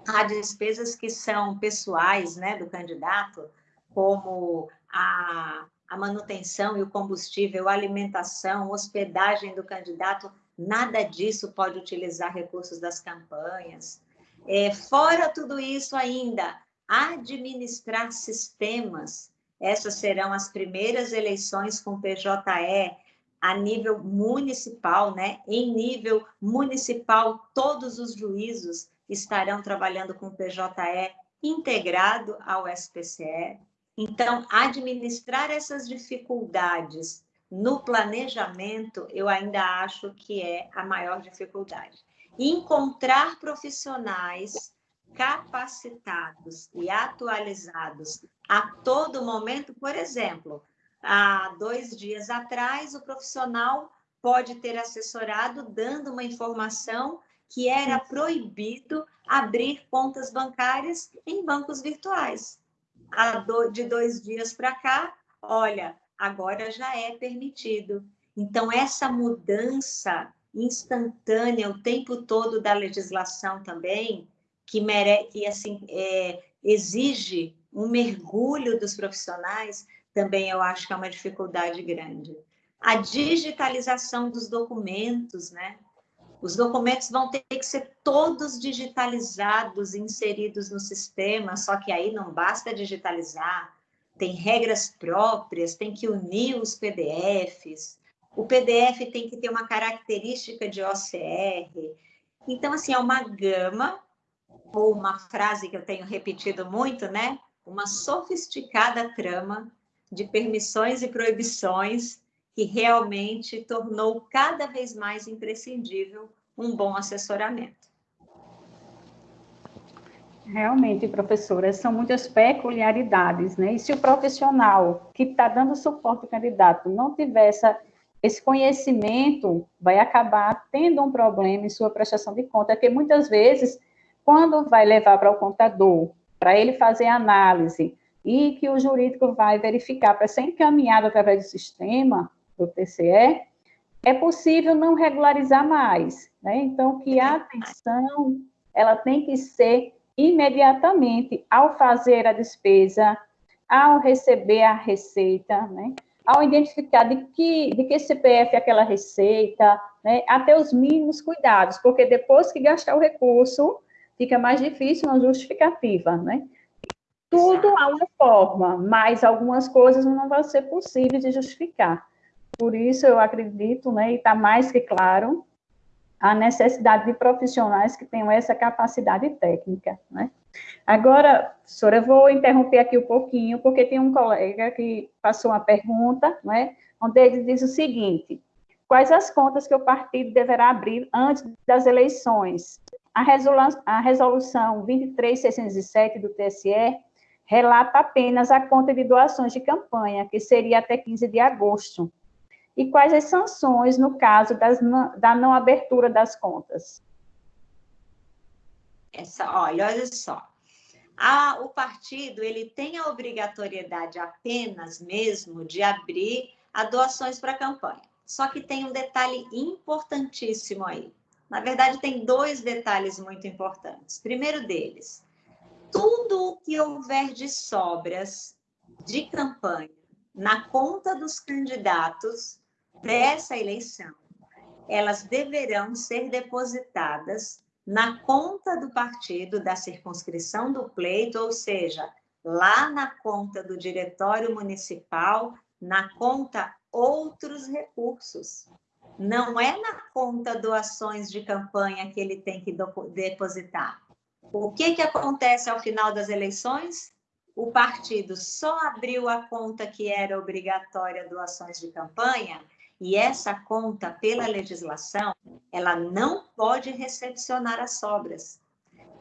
há despesas que são pessoais né, do candidato, como a a manutenção e o combustível, a alimentação, hospedagem do candidato, nada disso pode utilizar recursos das campanhas. É, fora tudo isso ainda, administrar sistemas, essas serão as primeiras eleições com PJE a nível municipal, né? Em nível municipal, todos os juízos estarão trabalhando com PJE integrado ao SPCE. Então, administrar essas dificuldades no planejamento, eu ainda acho que é a maior dificuldade. Encontrar profissionais capacitados e atualizados a todo momento, por exemplo, há dois dias atrás, o profissional pode ter assessorado dando uma informação que era proibido abrir contas bancárias em bancos virtuais. De dois dias para cá, olha, agora já é permitido. Então, essa mudança instantânea o tempo todo da legislação também, que, mere, que assim, é, exige um mergulho dos profissionais, também eu acho que é uma dificuldade grande. A digitalização dos documentos, né? Os documentos vão ter que ser todos digitalizados, inseridos no sistema, só que aí não basta digitalizar, tem regras próprias, tem que unir os PDFs, o PDF tem que ter uma característica de OCR. Então, assim, é uma gama, ou uma frase que eu tenho repetido muito, né? Uma sofisticada trama de permissões e proibições que realmente tornou cada vez mais imprescindível um bom assessoramento. Realmente, professora, são muitas peculiaridades, né? E se o profissional que está dando suporte ao candidato não tiver esse conhecimento, vai acabar tendo um problema em sua prestação de conta, porque muitas vezes, quando vai levar para o contador, para ele fazer análise, e que o jurídico vai verificar para ser encaminhado através do sistema, do TCE, é possível não regularizar mais, né? Então, que a atenção, ela tem que ser imediatamente ao fazer a despesa, ao receber a receita, né? Ao identificar de que, de que CPF é aquela receita, né? Até os mínimos cuidados, porque depois que gastar o recurso, fica mais difícil uma justificativa, né? Tudo há uma forma, mas algumas coisas não vão ser possíveis de justificar. Por isso, eu acredito, né, e está mais que claro, a necessidade de profissionais que tenham essa capacidade técnica, né? Agora, professora, eu vou interromper aqui um pouquinho, porque tem um colega que passou uma pergunta, né, onde ele diz o seguinte, quais as contas que o partido deverá abrir antes das eleições? A, a resolução 23607 do TSE relata apenas a conta de doações de campanha, que seria até 15 de agosto, e quais as sanções no caso das, da não abertura das contas? Essa, olha, olha só. Ah, o partido ele tem a obrigatoriedade apenas mesmo de abrir a doações para a campanha. Só que tem um detalhe importantíssimo aí. Na verdade, tem dois detalhes muito importantes. Primeiro deles, tudo o que houver de sobras de campanha na conta dos candidatos dessa eleição, elas deverão ser depositadas na conta do partido da circunscrição do pleito, ou seja, lá na conta do diretório municipal, na conta outros recursos. Não é na conta doações de campanha que ele tem que depositar. O que, que acontece ao final das eleições? O partido só abriu a conta que era obrigatória doações de campanha e essa conta, pela legislação, ela não pode recepcionar as sobras.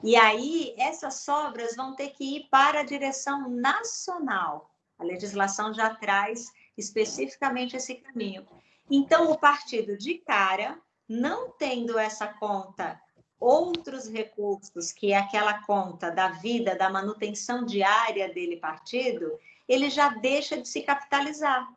E aí, essas sobras vão ter que ir para a direção nacional. A legislação já traz especificamente esse caminho. Então, o partido, de cara, não tendo essa conta, outros recursos, que é aquela conta da vida, da manutenção diária dele, partido, ele já deixa de se capitalizar.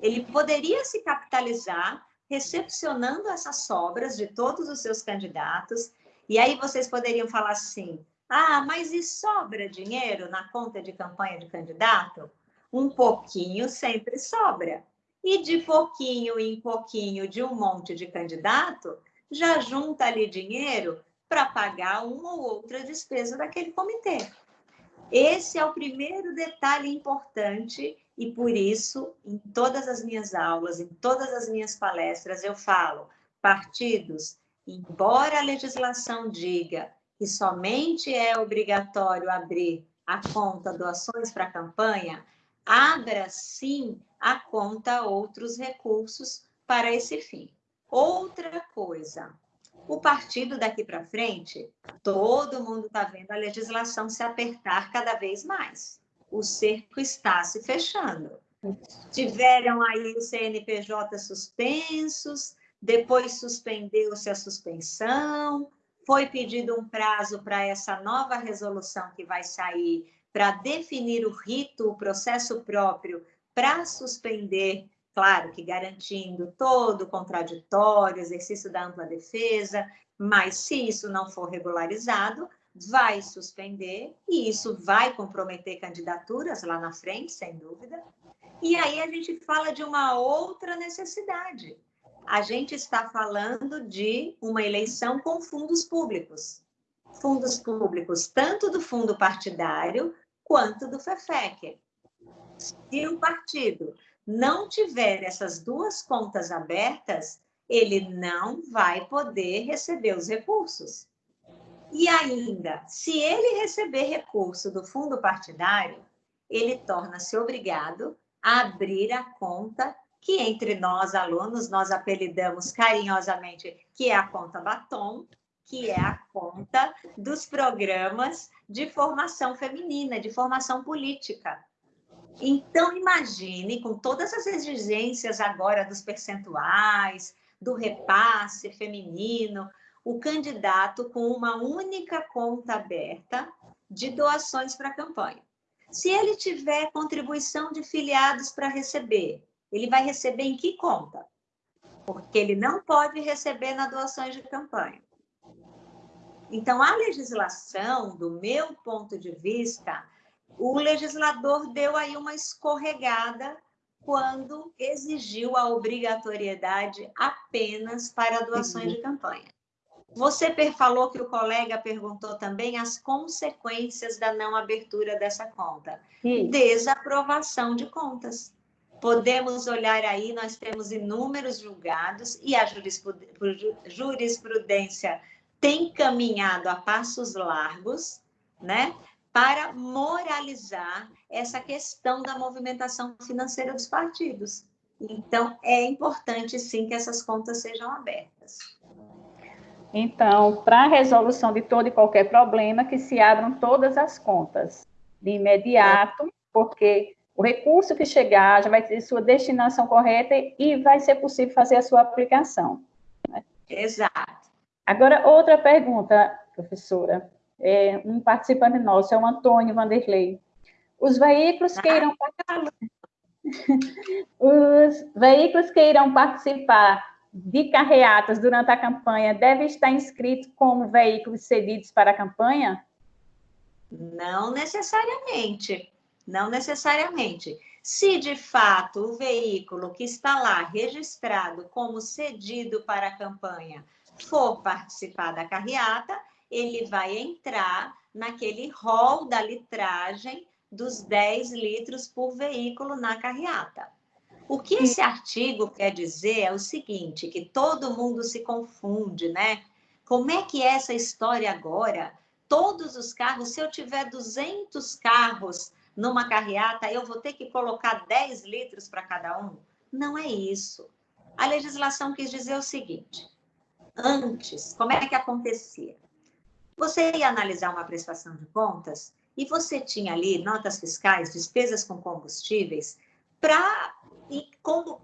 Ele poderia se capitalizar recepcionando essas sobras de todos os seus candidatos, e aí vocês poderiam falar assim: ah, mas e sobra dinheiro na conta de campanha de candidato? Um pouquinho sempre sobra. E de pouquinho em pouquinho de um monte de candidato, já junta ali dinheiro para pagar uma ou outra despesa daquele comitê. Esse é o primeiro detalhe importante e por isso, em todas as minhas aulas, em todas as minhas palestras, eu falo: partidos, embora a legislação diga que somente é obrigatório abrir a conta doações para a campanha, abra sim a conta outros recursos para esse fim. Outra coisa, O partido daqui para frente, todo mundo está vendo a legislação se apertar cada vez mais. O cerco está se fechando. Tiveram aí os CNPJ suspensos, depois suspendeu-se a suspensão, foi pedido um prazo para essa nova resolução que vai sair para definir o rito, o processo próprio para suspender, claro que garantindo todo o contraditório, exercício da ampla defesa, mas se isso não for regularizado, vai suspender e isso vai comprometer candidaturas lá na frente, sem dúvida. E aí a gente fala de uma outra necessidade, a gente está falando de uma eleição com fundos públicos. Fundos públicos, tanto do fundo partidário quanto do FEFEC. Se o partido não tiver essas duas contas abertas, ele não vai poder receber os recursos. E ainda, se ele receber recurso do fundo partidário, ele torna-se obrigado a abrir a conta que entre nós, alunos, nós apelidamos carinhosamente que é a conta batom, que é a conta dos programas de formação feminina, de formação política. Então, imagine, com todas as exigências agora dos percentuais, do repasse feminino, o candidato com uma única conta aberta de doações para a campanha. Se ele tiver contribuição de filiados para receber, ele vai receber em que conta? Porque ele não pode receber na doações de campanha. Então, a legislação, do meu ponto de vista, o legislador deu aí uma escorregada quando exigiu a obrigatoriedade apenas para doações de campanha. Você falou que o colega perguntou também as consequências da não abertura dessa conta. Sim. Desaprovação de contas. Podemos olhar aí, nós temos inúmeros julgados e a jurisprudência tem caminhado a passos largos, né, para moralizar essa questão da movimentação financeira dos partidos. Então, é importante sim que essas contas sejam abertas. Então, para a resolução de todo e qualquer problema, que se abram todas as contas de imediato, porque o recurso que chegar já vai ter sua destinação correta e vai ser possível fazer a sua aplicação. Né? Exato. Agora, outra pergunta, professora. É, um participante nosso, é o Antônio Vanderlei. Os veículos que irão os veículos que irão participar de carreatas durante a campanha devem estar inscritos como veículos cedidos para a campanha? Não necessariamente. Não necessariamente. Se de fato o veículo que está lá registrado como cedido para a campanha for participar da carreata, ele vai entrar naquele rol da litragem dos 10 litros por veículo na carreata. O que esse artigo quer dizer é o seguinte, que todo mundo se confunde, né? Como é que é essa história agora? Todos os carros, se eu tiver 200 carros numa carreata, eu vou ter que colocar 10 litros para cada um? Não é isso. A legislação quis dizer o seguinte: antes, como é que acontecia? Você ia analisar uma prestação de contas e você tinha ali notas fiscais, despesas com combustíveis, para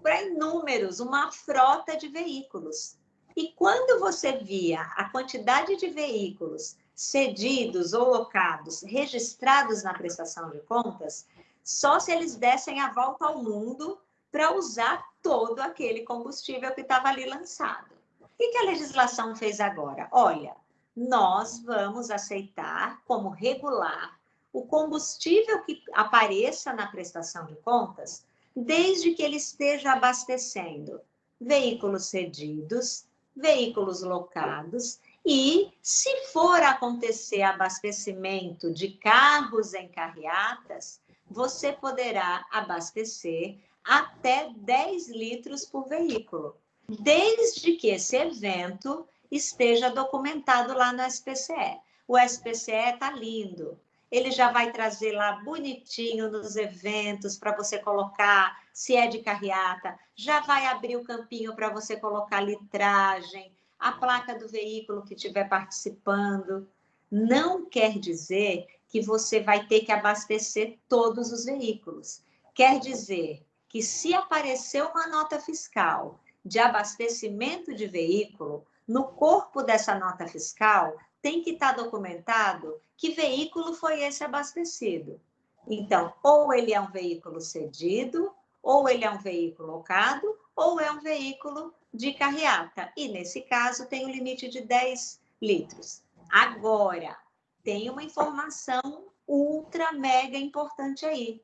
para inúmeros, uma frota de veículos. E quando você via a quantidade de veículos cedidos ou locados, registrados na prestação de contas, só se eles dessem a volta ao mundo para usar todo aquele combustível que estava ali lançado. O que a legislação fez agora? Olha, nós vamos aceitar como regular o combustível que apareça na prestação de contas, desde que ele esteja abastecendo veículos cedidos, veículos locados e, se for acontecer abastecimento de carros em carreatas, você poderá abastecer até 10 litros por veículo, desde que esse evento esteja documentado lá no SPCE. O SPCE está lindo, ele já vai trazer lá bonitinho nos eventos para você colocar, se é de carreata, já vai abrir o campinho para você colocar litragem, a placa do veículo que estiver participando. Não quer dizer que você vai ter que abastecer todos os veículos. Quer dizer que se aparecer uma nota fiscal de abastecimento de veículo, no corpo dessa nota fiscal tem que estar documentado que veículo foi esse abastecido. Então, ou ele é um veículo cedido, ou ele é um veículo locado, ou é um veículo de carreata. E, nesse caso, tem o um limite de 10 litros. Agora, tem uma informação ultra mega importante aí.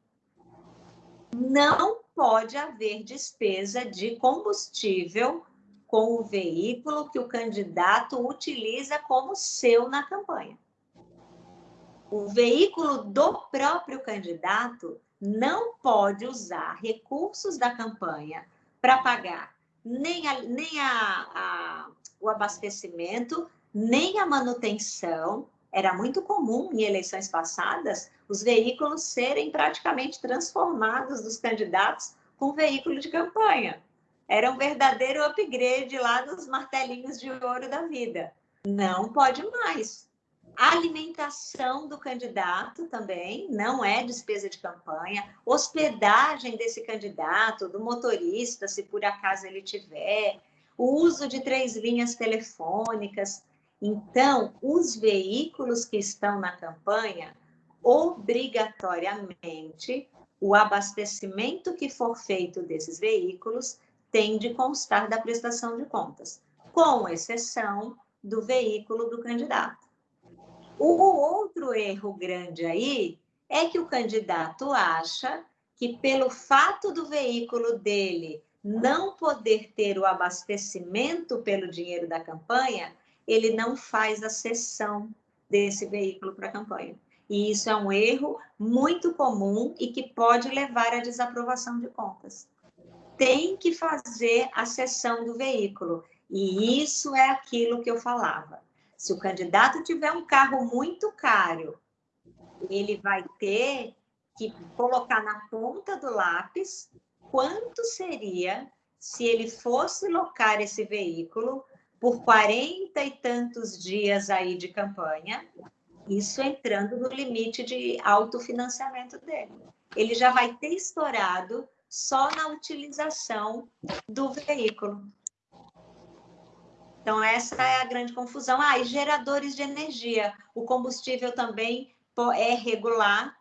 Não pode haver despesa de combustível com o veículo que o candidato utiliza como seu na campanha. O veículo do próprio candidato não pode usar recursos da campanha para pagar nem, a, nem a, a, o abastecimento, nem a manutenção. Era muito comum em eleições passadas os veículos serem praticamente transformados dos candidatos com veículo de campanha. Era um verdadeiro upgrade lá dos martelinhos de ouro da vida. Não pode mais. Alimentação do candidato também não é despesa de campanha. Hospedagem desse candidato, do motorista, se por acaso ele tiver. O uso de três linhas telefônicas. Então, os veículos que estão na campanha, obrigatoriamente, o abastecimento que for feito desses veículos tem de constar da prestação de contas, com exceção do veículo do candidato. O outro erro grande aí é que o candidato acha que, pelo fato do veículo dele não poder ter o abastecimento pelo dinheiro da campanha, ele não faz a cessão desse veículo para a campanha. E isso é um erro muito comum e que pode levar à desaprovação de contas. Tem que fazer a cessão do veículo. E isso é aquilo que eu falava. Se o candidato tiver um carro muito caro, ele vai ter que colocar na ponta do lápis quanto seria se ele fosse locar esse veículo por 40 e tantos dias aí de campanha, isso entrando no limite de autofinanciamento dele. Ele já vai ter estourado só na utilização do veículo. Então, essa é a grande confusão. Ah, e geradores de energia. O combustível também é regular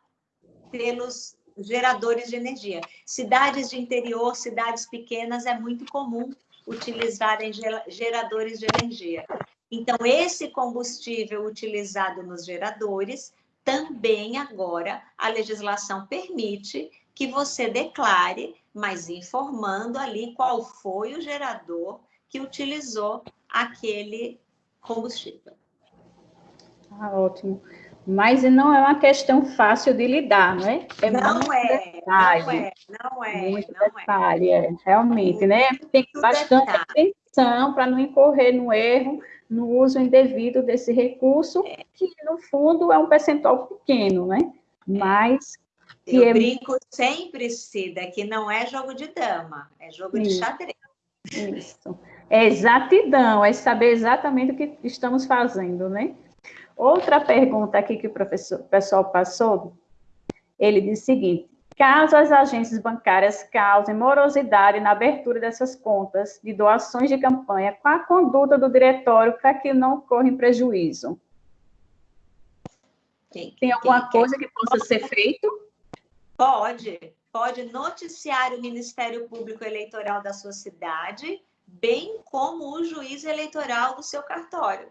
pelos geradores de energia. Cidades de interior, cidades pequenas, é muito comum utilizarem geradores de energia. Então, esse combustível utilizado nos geradores, também agora a legislação permite que você declare, mas informando ali qual foi o gerador que utilizou aquele combustível. Ah, ótimo. Mas não é uma questão fácil de lidar, não é? é não, é detalhe, não é, não é, muito não é. detalhe, é. realmente, né? Tem muito bastante detalhe. atenção para não incorrer no erro, no uso indevido desse recurso, é. que no fundo é um percentual pequeno, né? Mas eu é... brinco sempre, Cida, que não é jogo de dama, é jogo de xadrez. Isso. É exatidão, é saber exatamente o que estamos fazendo, né? Outra pergunta aqui que o professor, o pessoal passou, ele diz o seguinte: caso as agências bancárias causem morosidade na abertura dessas contas de doações de campanha, qual a conduta do diretório para que não ocorra prejuízo? Quem, Tem alguma quem, coisa que possa ser feito? Pode, pode noticiar o Ministério Público Eleitoral da sua cidade bem como o juiz eleitoral do seu cartório,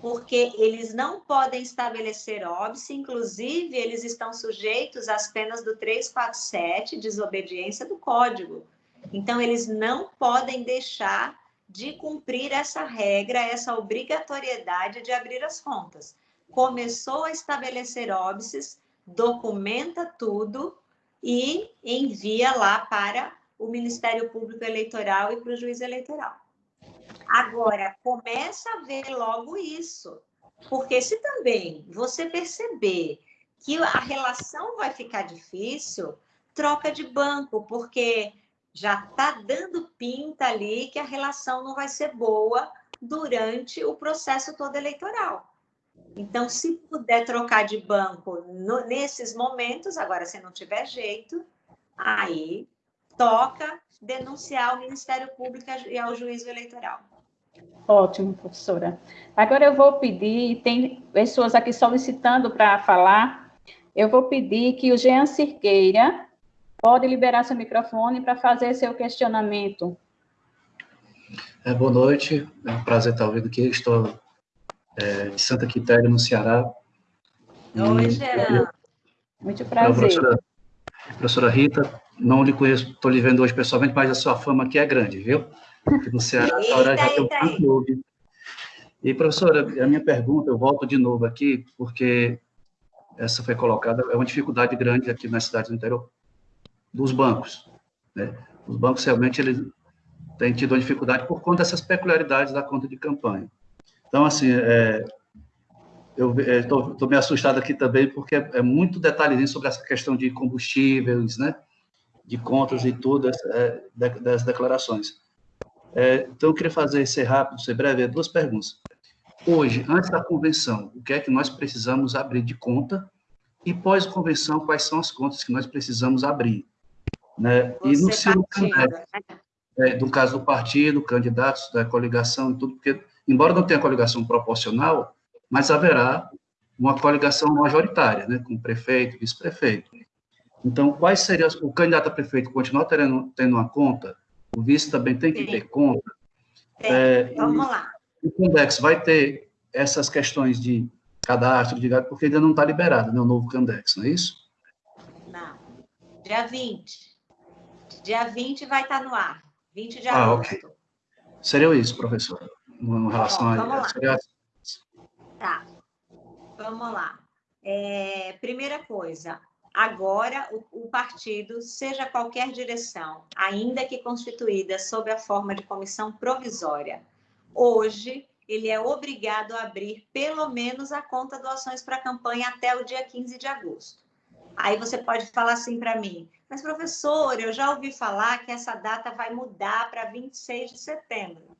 porque eles não podem estabelecer óbice, inclusive eles estão sujeitos às penas do 347, desobediência do Código. Então, eles não podem deixar de cumprir essa regra, essa obrigatoriedade de abrir as contas. Começou a estabelecer óbices, documenta tudo e envia lá para o Ministério Público Eleitoral e para o juiz eleitoral. Agora, começa a ver logo isso, porque se também você perceber que a relação vai ficar difícil, troca de banco, porque já está dando pinta ali que a relação não vai ser boa durante o processo todo eleitoral. Então, se puder trocar de banco no, nesses momentos, agora se não tiver jeito, aí toca denunciar ao Ministério Público e ao juízo eleitoral. Ótimo, professora. Agora eu vou pedir, tem pessoas aqui solicitando para falar, eu vou pedir que o Jean Cirqueira pode liberar seu microfone para fazer seu questionamento. É, boa noite, é um prazer estar ouvindo aqui. Estou é, de Santa Quitéria, no Ceará. Oi, Jean. Muito prazer. Professora, professora Rita, não lhe conheço, estou lhe vendo hoje pessoalmente, mas a sua fama aqui é grande, viu? Aqui no Ceará, essa hora já tem um clube. E, professora, a minha pergunta, eu volto de novo aqui, porque essa foi colocada, é uma dificuldade grande aqui na cidade do interior dos bancos. Né? Os bancos realmente eles têm tido uma dificuldade por conta dessas peculiaridades da conta de campanha. Então, assim, é, eu estou é, meio assustado aqui também, porque é, é, muito detalhezinho sobre essa questão de combustíveis, né? De contas e tudo, é, das declarações. É, então, eu queria fazer, ser rápido, ser breve, duas perguntas. Hoje, antes da convenção, o que é que nós precisamos abrir de conta? E pós-convenção, quais são as contas que nós precisamos abrir? Né? e no seu né? é, do caso do partido, candidatos da coligação e tudo, porque, embora não tenha coligação proporcional, mas haverá uma coligação majoritária, né, com prefeito, vice-prefeito. Então, quais seriam, o candidato a prefeito continua tendo, tendo uma conta, o vice também tem que Sim. ter conta. É, Vamos lá. O Candex vai ter essas questões de cadastro, de porque ainda não está liberado, né, o novo Candex, não é isso? Não. Dia 20. Dia 20 vai estar tá no ar. 20 de ah, agosto. Ok. Seria isso, professor, em relação Bom, vamos a... Seria... Tá. Vamos lá. É, primeira coisa, agora o, o, partido, seja qualquer direção, ainda que constituída sob a forma de comissão provisória, hoje ele é obrigado a abrir pelo menos a conta doações para a campanha até o dia 15 de agosto. Aí você pode falar assim para mim, mas professor, eu já ouvi falar que essa data vai mudar para 26 de setembro.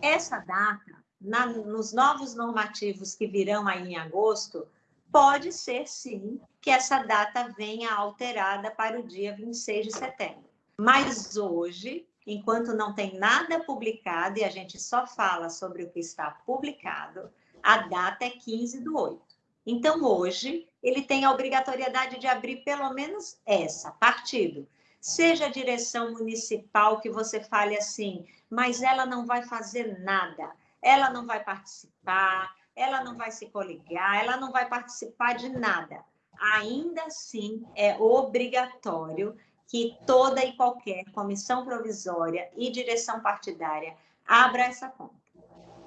Essa data, na, nos novos normativos que virão aí em agosto, pode ser sim que essa data venha alterada para o dia 26 de setembro. Mas hoje, enquanto não tem nada publicado e a gente só fala sobre o que está publicado, a data é 15 do 8. Então, hoje, ele tem a obrigatoriedade de abrir pelo menos essa, partido. Seja a direção municipal que você fale assim, mas ela não vai fazer nada, ela não vai participar, ela não vai se coligar, ela não vai participar de nada. Ainda assim, é obrigatório que toda e qualquer comissão provisória e direção partidária abra essa conta.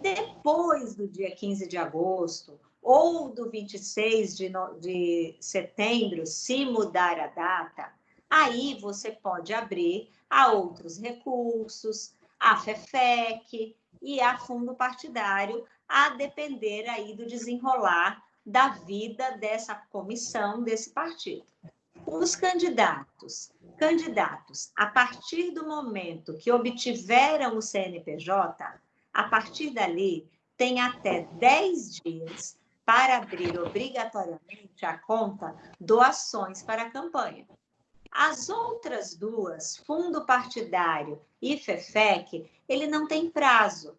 Depois do dia 15 de agosto, ou do 26 de, no, de setembro, se mudar a data, aí você pode abrir a outros recursos, a FEFEC e a fundo partidário, a depender aí do desenrolar da vida dessa comissão, desse partido. Os candidatos, candidatos, a partir do momento que obtiveram o CNPJ, a partir dali, tem até 10 dias para abrir obrigatoriamente a conta doações para a campanha. As outras duas, fundo partidário e FEFEC, ele não tem prazo.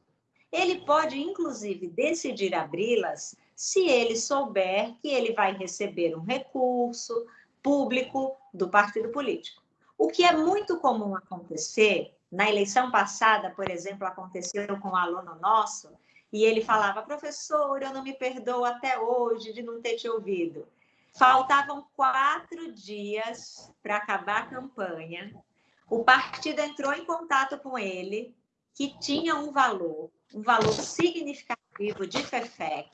Ele pode, inclusive, decidir abri-las se ele souber que ele vai receber um recurso público do partido político. O que é muito comum acontecer, na eleição passada, por exemplo, aconteceu com um aluno nosso, e ele falava, professor, eu não me perdoo até hoje de não ter te ouvido. Faltavam quatro dias para acabar a campanha. O partido entrou em contato com ele, que tinha um valor, um valor significativo de FEFEC,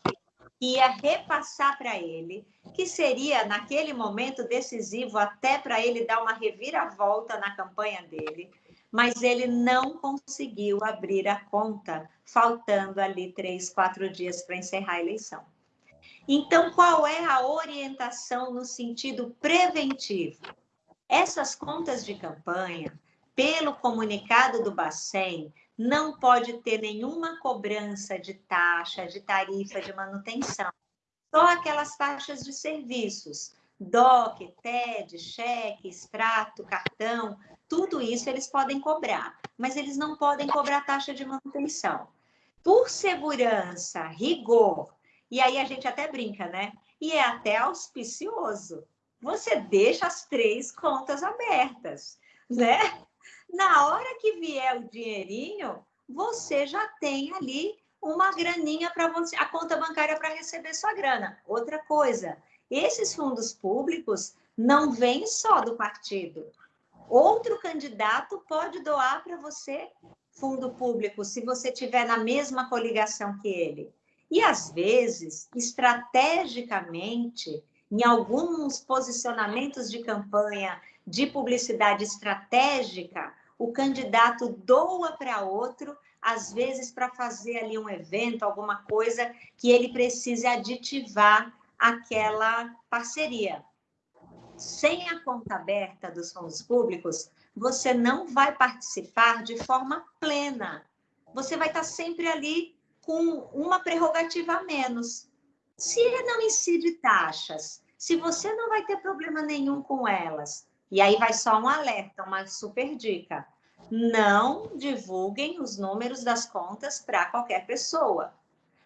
que ia repassar para ele, que seria, naquele momento, decisivo até para ele dar uma reviravolta na campanha dele mas ele não conseguiu abrir a conta, faltando ali três, quatro dias para encerrar a eleição. Então, qual é a orientação no sentido preventivo? Essas contas de campanha, pelo comunicado do Bacen, não pode ter nenhuma cobrança de taxa, de tarifa de manutenção. Só aquelas taxas de serviços, DOC, TED, cheque, extrato, cartão, tudo isso eles podem cobrar, mas eles não podem cobrar taxa de manutenção. Por segurança, rigor, e aí a gente até brinca, né? E é até auspicioso. Você deixa as três contas abertas, né? Na hora que vier o dinheirinho, você já tem ali uma graninha para você, a conta bancária para receber sua grana. Outra coisa, esses fundos públicos não vêm só do partido. Outro candidato pode doar para você fundo público se você tiver na mesma coligação que ele. E às vezes, estrategicamente, em alguns posicionamentos de campanha de publicidade estratégica, o candidato doa para outro, às vezes para fazer ali um evento, alguma coisa que ele precise aditivar aquela parceria. Sem a conta aberta dos fundos públicos, você não vai participar de forma plena. Você vai estar sempre ali com uma prerrogativa a menos. Se não incide taxas, se você não vai ter problema nenhum com elas, e aí vai só um alerta, uma super dica. Não divulguem os números das contas para qualquer pessoa.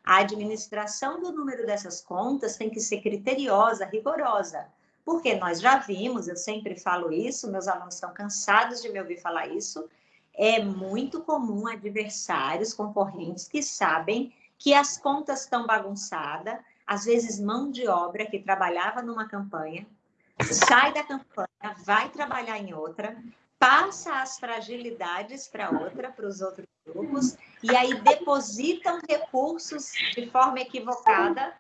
A administração do número dessas contas tem que ser criteriosa, rigorosa. Porque nós já vimos, eu sempre falo isso, meus alunos estão cansados de me ouvir falar isso, é muito comum adversários, concorrentes que sabem que as contas estão bagunçadas, às vezes mão de obra que trabalhava numa campanha, sai da campanha, vai trabalhar em outra, passa as fragilidades para outra, para os outros grupos, e aí depositam recursos de forma equivocada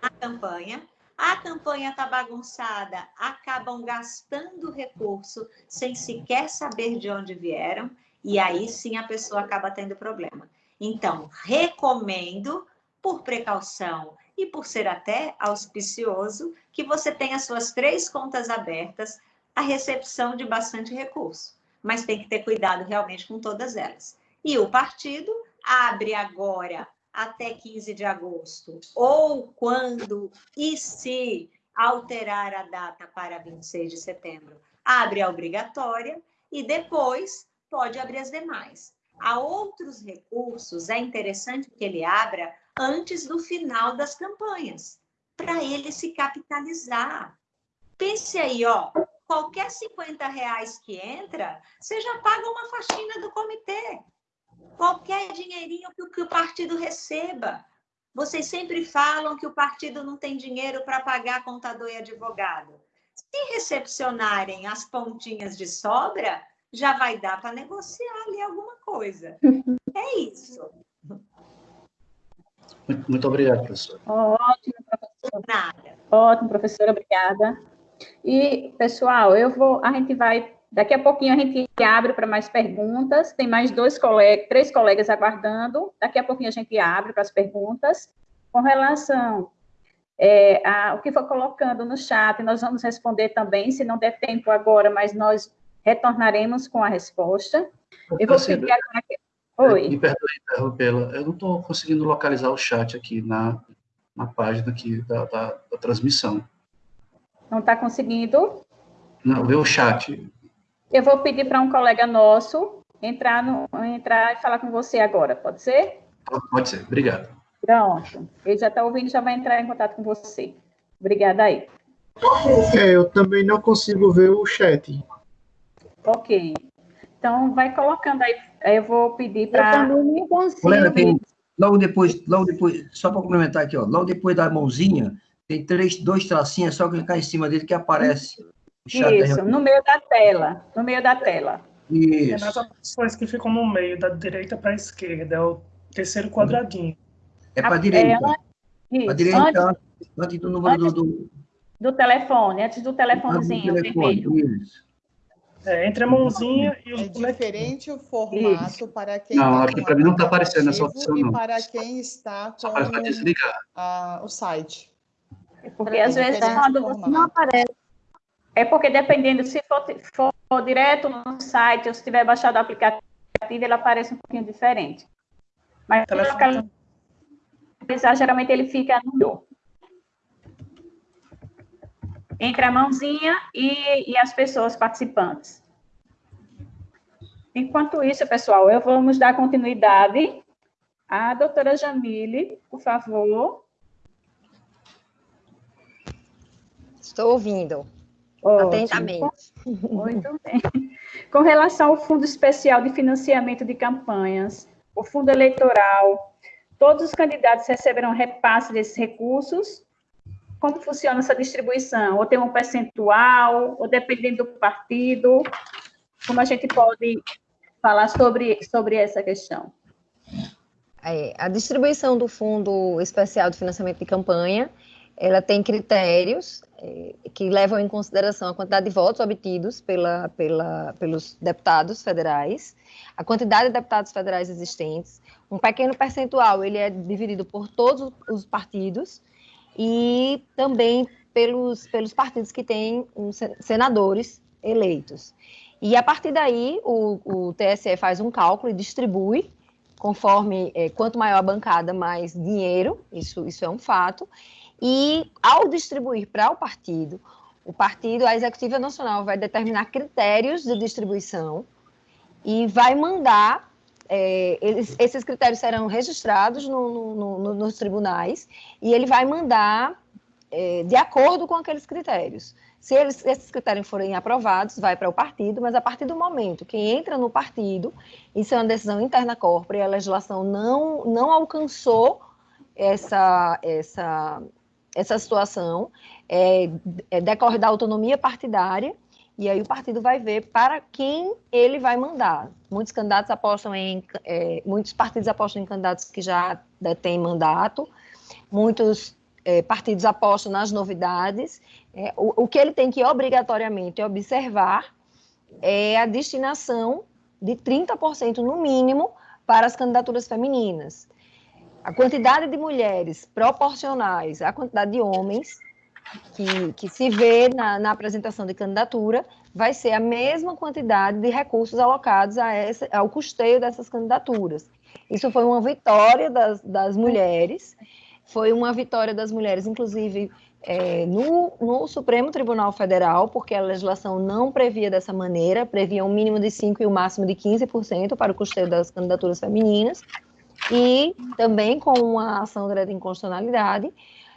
na campanha. A campanha está bagunçada, acabam gastando recurso sem sequer saber de onde vieram, e aí sim a pessoa acaba tendo problema. Então, recomendo, por precaução e por ser até auspicioso, que você tenha suas três contas abertas, a recepção de bastante recurso. Mas tem que ter cuidado realmente com todas elas. E o partido abre agora até 15 de agosto, ou quando e se alterar a data para 26 de setembro, abre a obrigatória e depois pode abrir as demais. Há outros recursos, é interessante que ele abra antes do final das campanhas, para ele se capitalizar. Pense aí, ó, qualquer 50 reais que entra, você já paga uma faxina do comitê. Qualquer dinheirinho que o, que o partido receba. Vocês sempre falam que o partido não tem dinheiro para pagar contador e advogado. Se recepcionarem as pontinhas de sobra, já vai dar para negociar ali alguma coisa. É isso. Muito, muito obrigado, professor. Ótimo, professor. Nada. Ótimo, professora, obrigada. E, pessoal, eu vou, a gente vai, daqui a pouquinho a gente abre para mais perguntas, tem mais dois colegas, três colegas aguardando, daqui a pouquinho a gente abre para as perguntas. Com relação é, a, o que foi colocando no chat, nós vamos responder também, se não der tempo agora, mas nós retornaremos com a resposta. Eu vou pedir agora que Oi. Me perdoe interrompê-la. Eu não estou conseguindo localizar o chat aqui na, na página aqui da, da, da transmissão. Não está conseguindo? Não, vê o chat. Eu vou pedir para um colega nosso entrar, no, entrar e falar com você agora, pode ser? Pode ser, obrigado. Pronto. Ele já está ouvindo, já vai entrar em contato com você. Obrigada aí. É, eu também não consigo ver o chat. Ok. Então, vai colocando aí. Eu vou pedir para. Eu também não consigo. tem, logo depois, logo depois, só para complementar aqui, ó, logo depois da mãozinha, tem três, dois tracinhos, é só clicar em cima dele que aparece. Isso, no meio da tela. No meio da tela. Isso. É nas opções que ficam no meio, da direita para a esquerda, é o terceiro quadradinho. É para a direita. Para a direita, antes, antes do número antes, do, do, telefone, antes do telefonezinho telefone, vermelho. Isso. É, entre a mãozinha e os É diferente o formato Isso. para quem Não, aqui para mim não está aparecendo essa opção, não. E para quem está com a, o site. É porque às vezes quando você não aparece. É porque dependendo, se for, for direto no site ou se tiver baixado o aplicativo, ele aparece um pouquinho diferente. Mas se localizar, geralmente ele fica no. Entre a mãozinha e, e as pessoas participantes. Enquanto isso, pessoal, eu vamos dar continuidade à doutora Jamile, por favor. Estou ouvindo. Ótimo. Atentamente. Muito bem. Com relação ao Fundo Especial de Financiamento de Campanhas, o Fundo Eleitoral, todos os candidatos receberão repasse desses recursos? Como funciona essa distribuição? Ou tem um percentual, ou dependendo do partido? Como a gente pode falar sobre, sobre essa questão? É, a distribuição do Fundo Especial de Financiamento de Campanha, ela tem critérios é, que levam em consideração a quantidade de votos obtidos pela, pela, pelos deputados federais, a quantidade de deputados federais existentes, um pequeno percentual ele é dividido por todos os partidos e também pelos, pelos partidos que têm senadores eleitos. E a partir daí, o, o TSE faz um cálculo e distribui, conforme é, quanto maior a bancada, mais dinheiro, isso, isso é um fato. E ao distribuir para o partido, o partido, a Executiva Nacional vai determinar critérios de distribuição e vai mandar, é, eles, esses critérios serão registrados no, no, no, nos tribunais e ele vai mandar é, de acordo com aqueles critérios. Se eles, esses critérios forem aprovados, vai para o partido, mas a partir do momento que entra no partido, isso é uma decisão interna corpora e a legislação não, não alcançou essa, essa, essa situação, é, é, decorre da autonomia partidária, e aí o partido vai ver para quem ele vai mandar. Muitos candidatos apostam em, é, muitos partidos apostam em candidatos que já detêm mandato, muitos é, partidos apostam nas novidades. É, o, o, que ele tem que obrigatoriamente observar é a destinação de 30% no mínimo para as candidaturas femininas. A quantidade de mulheres proporcionais à quantidade de homens que, que se vê na, na apresentação de candidatura vai ser a mesma quantidade de recursos alocados a essa, ao custeio dessas candidaturas. Isso foi uma vitória das, das mulheres foi uma vitória das mulheres, inclusive é, no, no, Supremo Tribunal Federal, porque a legislação não previa dessa maneira, previa um mínimo de 5% e um máximo de 15% para o custeio das candidaturas femininas, e também com uma ação direta de inconstitucionalidade,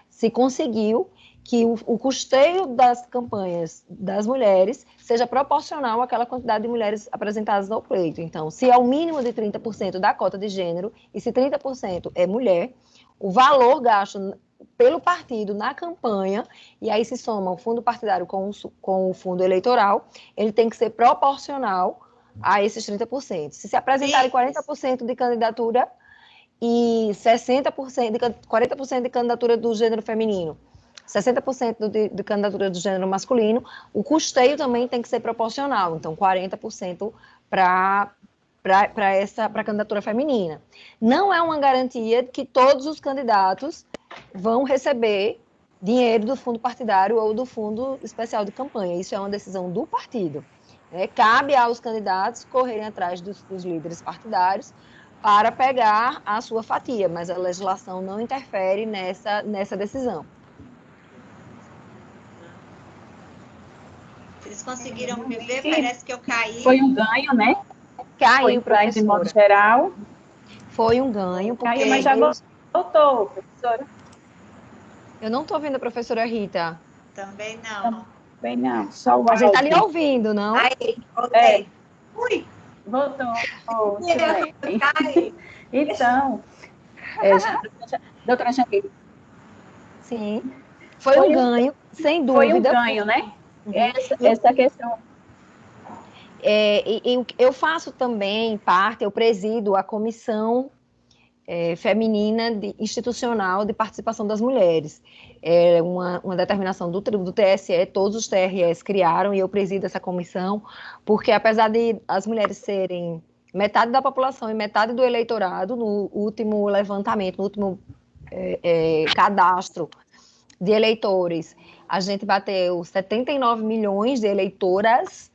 se conseguiu que o, o, custeio das campanhas das mulheres seja proporcional àquela quantidade de mulheres apresentadas ao pleito. Então, se é o mínimo de 30% da cota de gênero, e se 30% é mulher, o valor gasto pelo partido na campanha, e aí se soma o fundo partidário com o, com o fundo eleitoral, ele tem que ser proporcional a esses 30%. Se se apresentarem 40% de candidatura e 60% de 40% de candidatura do gênero feminino, 60% de, de candidatura do gênero masculino, o custeio também tem que ser proporcional, então 40% para para essa para a candidatura feminina. Não é uma garantia que todos os candidatos vão receber dinheiro do fundo partidário ou do fundo especial de campanha. Isso é uma decisão do partido. É, cabe aos candidatos correrem atrás dos, dos líderes partidários para pegar a sua fatia, mas a legislação não interfere nessa, nessa decisão. Vocês conseguiram me ver? Parece que eu caí. Foi um ganho, né? Caiu, professora. De modo geral. Foi um ganho. Porque Caiu, mas já voltou, professora. Eu não estou vendo a professora Rita. Também não. Também não. Só o a gente está ali ouvindo, não? Aí, voltei. É. Ui. Voltou. Oh, então, é, doutora Jamile. Sim. Foi, foi um ganho, sem dúvida. Foi um ganho, né? Uhum. Essa, essa questão é, eu faço também parte, eu presido a comissão é, feminina de, institucional de participação das mulheres. É uma, uma determinação do, do TSE, todos os TRS criaram e eu presido essa comissão, porque apesar de as mulheres serem metade da população e metade do eleitorado, no último levantamento, no último é, é, cadastro de eleitores, a gente bateu 79 milhões de eleitoras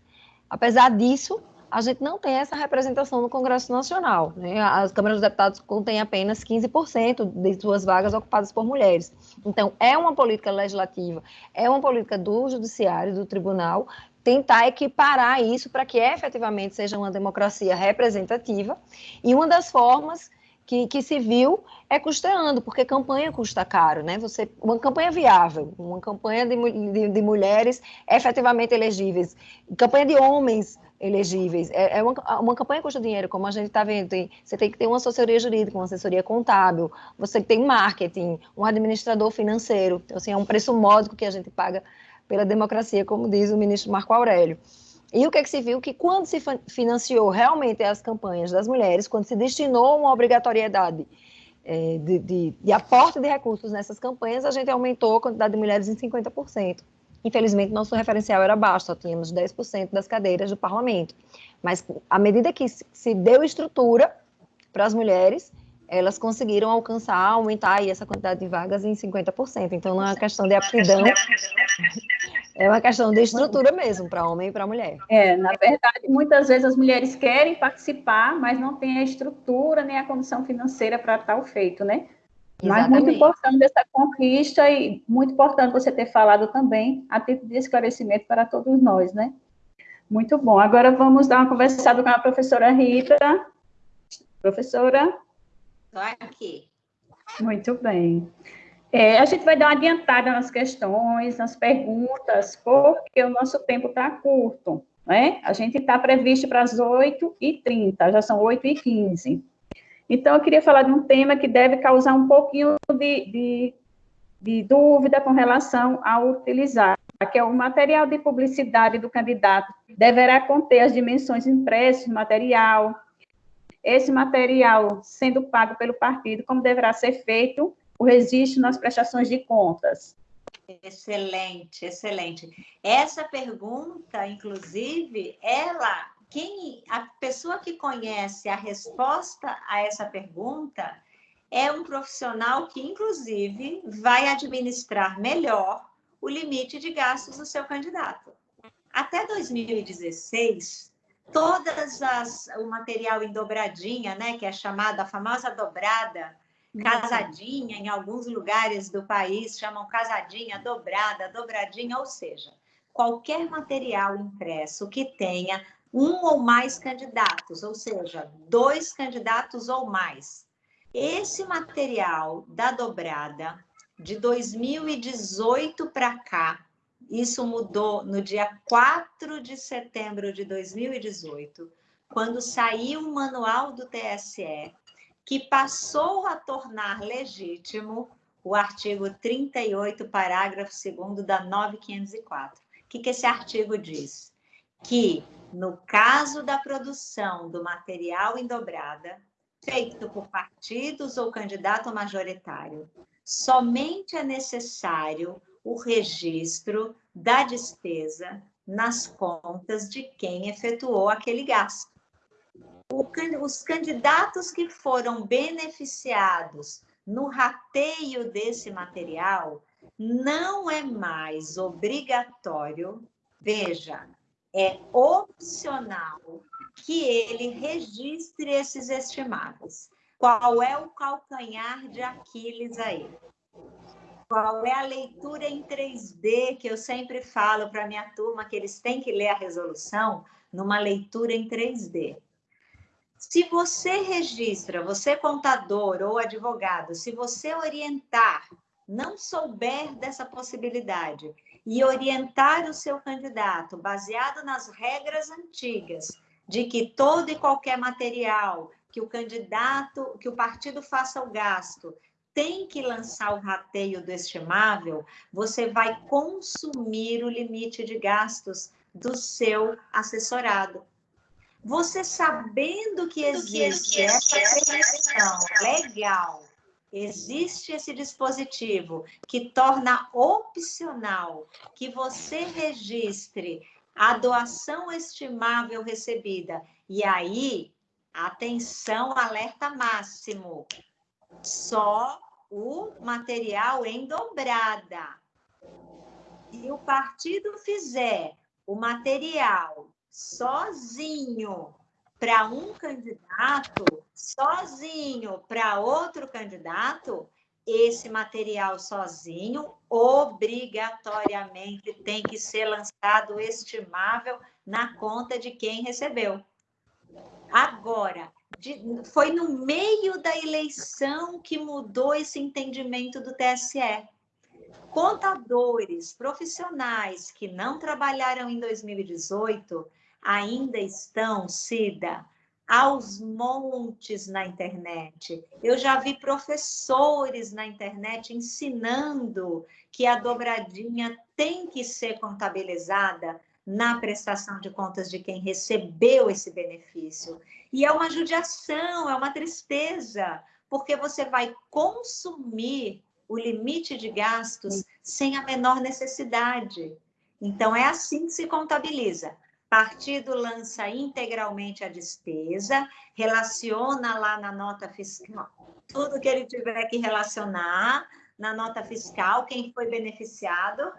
Apesar disso, a gente não tem essa representação no Congresso Nacional. Né? As câmaras dos deputados contêm apenas 15% de suas vagas ocupadas por mulheres. Então, é uma política legislativa, é uma política do Judiciário, do Tribunal, tentar equiparar isso para que efetivamente seja uma democracia representativa. E uma das formas que, que se viu é custeando, porque campanha custa caro, né? Você, uma campanha viável, uma campanha de, de, de mulheres efetivamente elegíveis, campanha de homens elegíveis. É, é uma, uma campanha custa dinheiro, como a gente está vendo. Tem, você tem que ter uma assessoria jurídica, uma assessoria contábil, você tem marketing, um administrador financeiro. Então, assim, é um preço módico que a gente paga pela democracia, como diz o ministro Marco Aurélio. E o que, é que se viu? Que quando se financiou realmente as campanhas das mulheres, quando se destinou uma obrigatoriedade é, de, de, de aporte de recursos nessas campanhas, a gente aumentou a quantidade de mulheres em 50%. Infelizmente, nosso referencial era baixo, só tínhamos 10% das cadeiras do parlamento. Mas, à medida que se deu estrutura para as mulheres, elas conseguiram alcançar, aumentar essa quantidade de vagas em 50%. Então, não é uma questão de aptidão, é uma questão de estrutura mesmo, para homem e para mulher. É, na verdade, muitas vezes as mulheres querem participar, mas não têm a estrutura nem a condição financeira para tal feito, né? Exatamente. Mas muito importante essa conquista e muito importante você ter falado também, a título de esclarecimento para todos nós, né? Muito bom. Agora vamos dar uma conversada com a professora Rita. Professora? Estou aqui. Muito bem. É, a gente vai dar uma adiantada nas questões, nas perguntas, porque o nosso tempo está curto, né? A gente está previsto para as 8h30, já são 8h15. Então, eu queria falar de um tema que deve causar um pouquinho de, de, de dúvida com relação a utilizar, que é o material de publicidade do candidato deverá conter as dimensões impressas do material, esse material sendo pago pelo partido, como deverá ser feito o registro nas prestações de contas. Excelente, excelente. Essa pergunta, inclusive, ela quem a pessoa que conhece a resposta a essa pergunta é um profissional que, inclusive, vai administrar melhor o limite de gastos do seu candidato. Até 2016, todas as o material em dobradinha, né, que é chamada a famosa dobrada, casadinha, em alguns lugares do país chamam casadinha, dobrada, dobradinha, ou seja, qualquer material impresso que tenha um ou mais candidatos, ou seja, dois candidatos ou mais. Esse material da dobrada, de 2018 para cá, isso mudou no dia 4 de setembro de 2018, quando saiu o manual do TSE, que passou a tornar legítimo o artigo 38, parágrafo 2 da 9504. O que, que esse artigo diz? Que no caso da produção do material em dobrada, feito por partidos ou candidato majoritário, somente é necessário o registro da despesa nas contas de quem efetuou aquele gasto. os candidatos que foram beneficiados no rateio desse material, não é mais obrigatório, veja, é opcional que ele registre esses estimados. Qual é o calcanhar de Aquiles aí? Qual é a leitura em 3D que eu sempre falo para minha turma que eles têm que ler a resolução numa leitura em 3D? Se você registra, você contador ou advogado, se você orientar, não souber dessa possibilidade e orientar o seu candidato baseado nas regras antigas de que todo e qualquer material que o candidato, que o partido faça o gasto, tem que lançar o rateio do estimável, você vai consumir o limite de gastos do seu assessorado. Você sabendo que existe essa permissão legal existe esse dispositivo que torna opcional que você registre a doação estimável recebida. E aí, atenção, alerta máximo. Só o material em dobrada. Se o partido fizer o material sozinho para um candidato, sozinho para outro candidato, esse material sozinho obrigatoriamente tem que ser lançado estimável na conta de quem recebeu. Agora, de, foi no meio da eleição que mudou esse entendimento do TSE. Contadores profissionais que não trabalharam em 2018 ainda estão, Cida, aos montes na internet. Eu já vi professores na internet ensinando que a dobradinha tem que ser contabilizada na prestação de contas de quem recebeu esse benefício. E é uma judiação, é uma tristeza, porque você vai consumir o limite de gastos sem a menor necessidade. Então, é assim que se contabiliza. Partido lança integralmente a despesa, relaciona lá na nota fiscal tudo que ele tiver que relacionar na nota fiscal, quem foi beneficiado.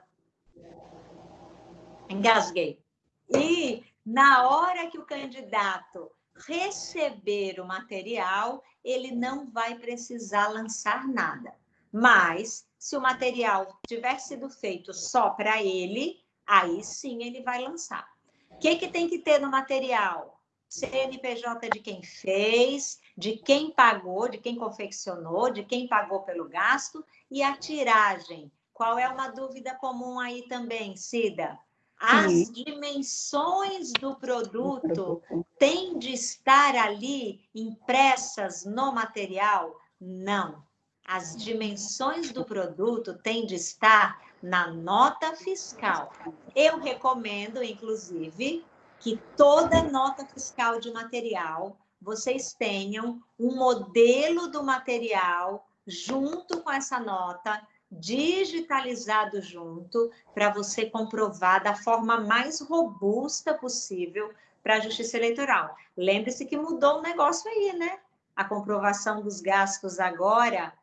Engasguei. E na hora que o candidato receber o material, ele não vai precisar lançar nada. Mas, se o material tiver sido feito só para ele, aí sim ele vai lançar. O que, que tem que ter no material? CNPJ de quem fez, de quem pagou, de quem confeccionou, de quem pagou pelo gasto e a tiragem. Qual é uma dúvida comum aí também, Cida? As Sim. dimensões do produto têm de estar ali impressas no material? Não. As dimensões do produto têm de estar na nota fiscal. Eu recomendo, inclusive, que toda nota fiscal de material vocês tenham um modelo do material junto com essa nota, digitalizado junto, para você comprovar da forma mais robusta possível para a Justiça Eleitoral. Lembre-se que mudou o negócio aí, né? A comprovação dos gastos agora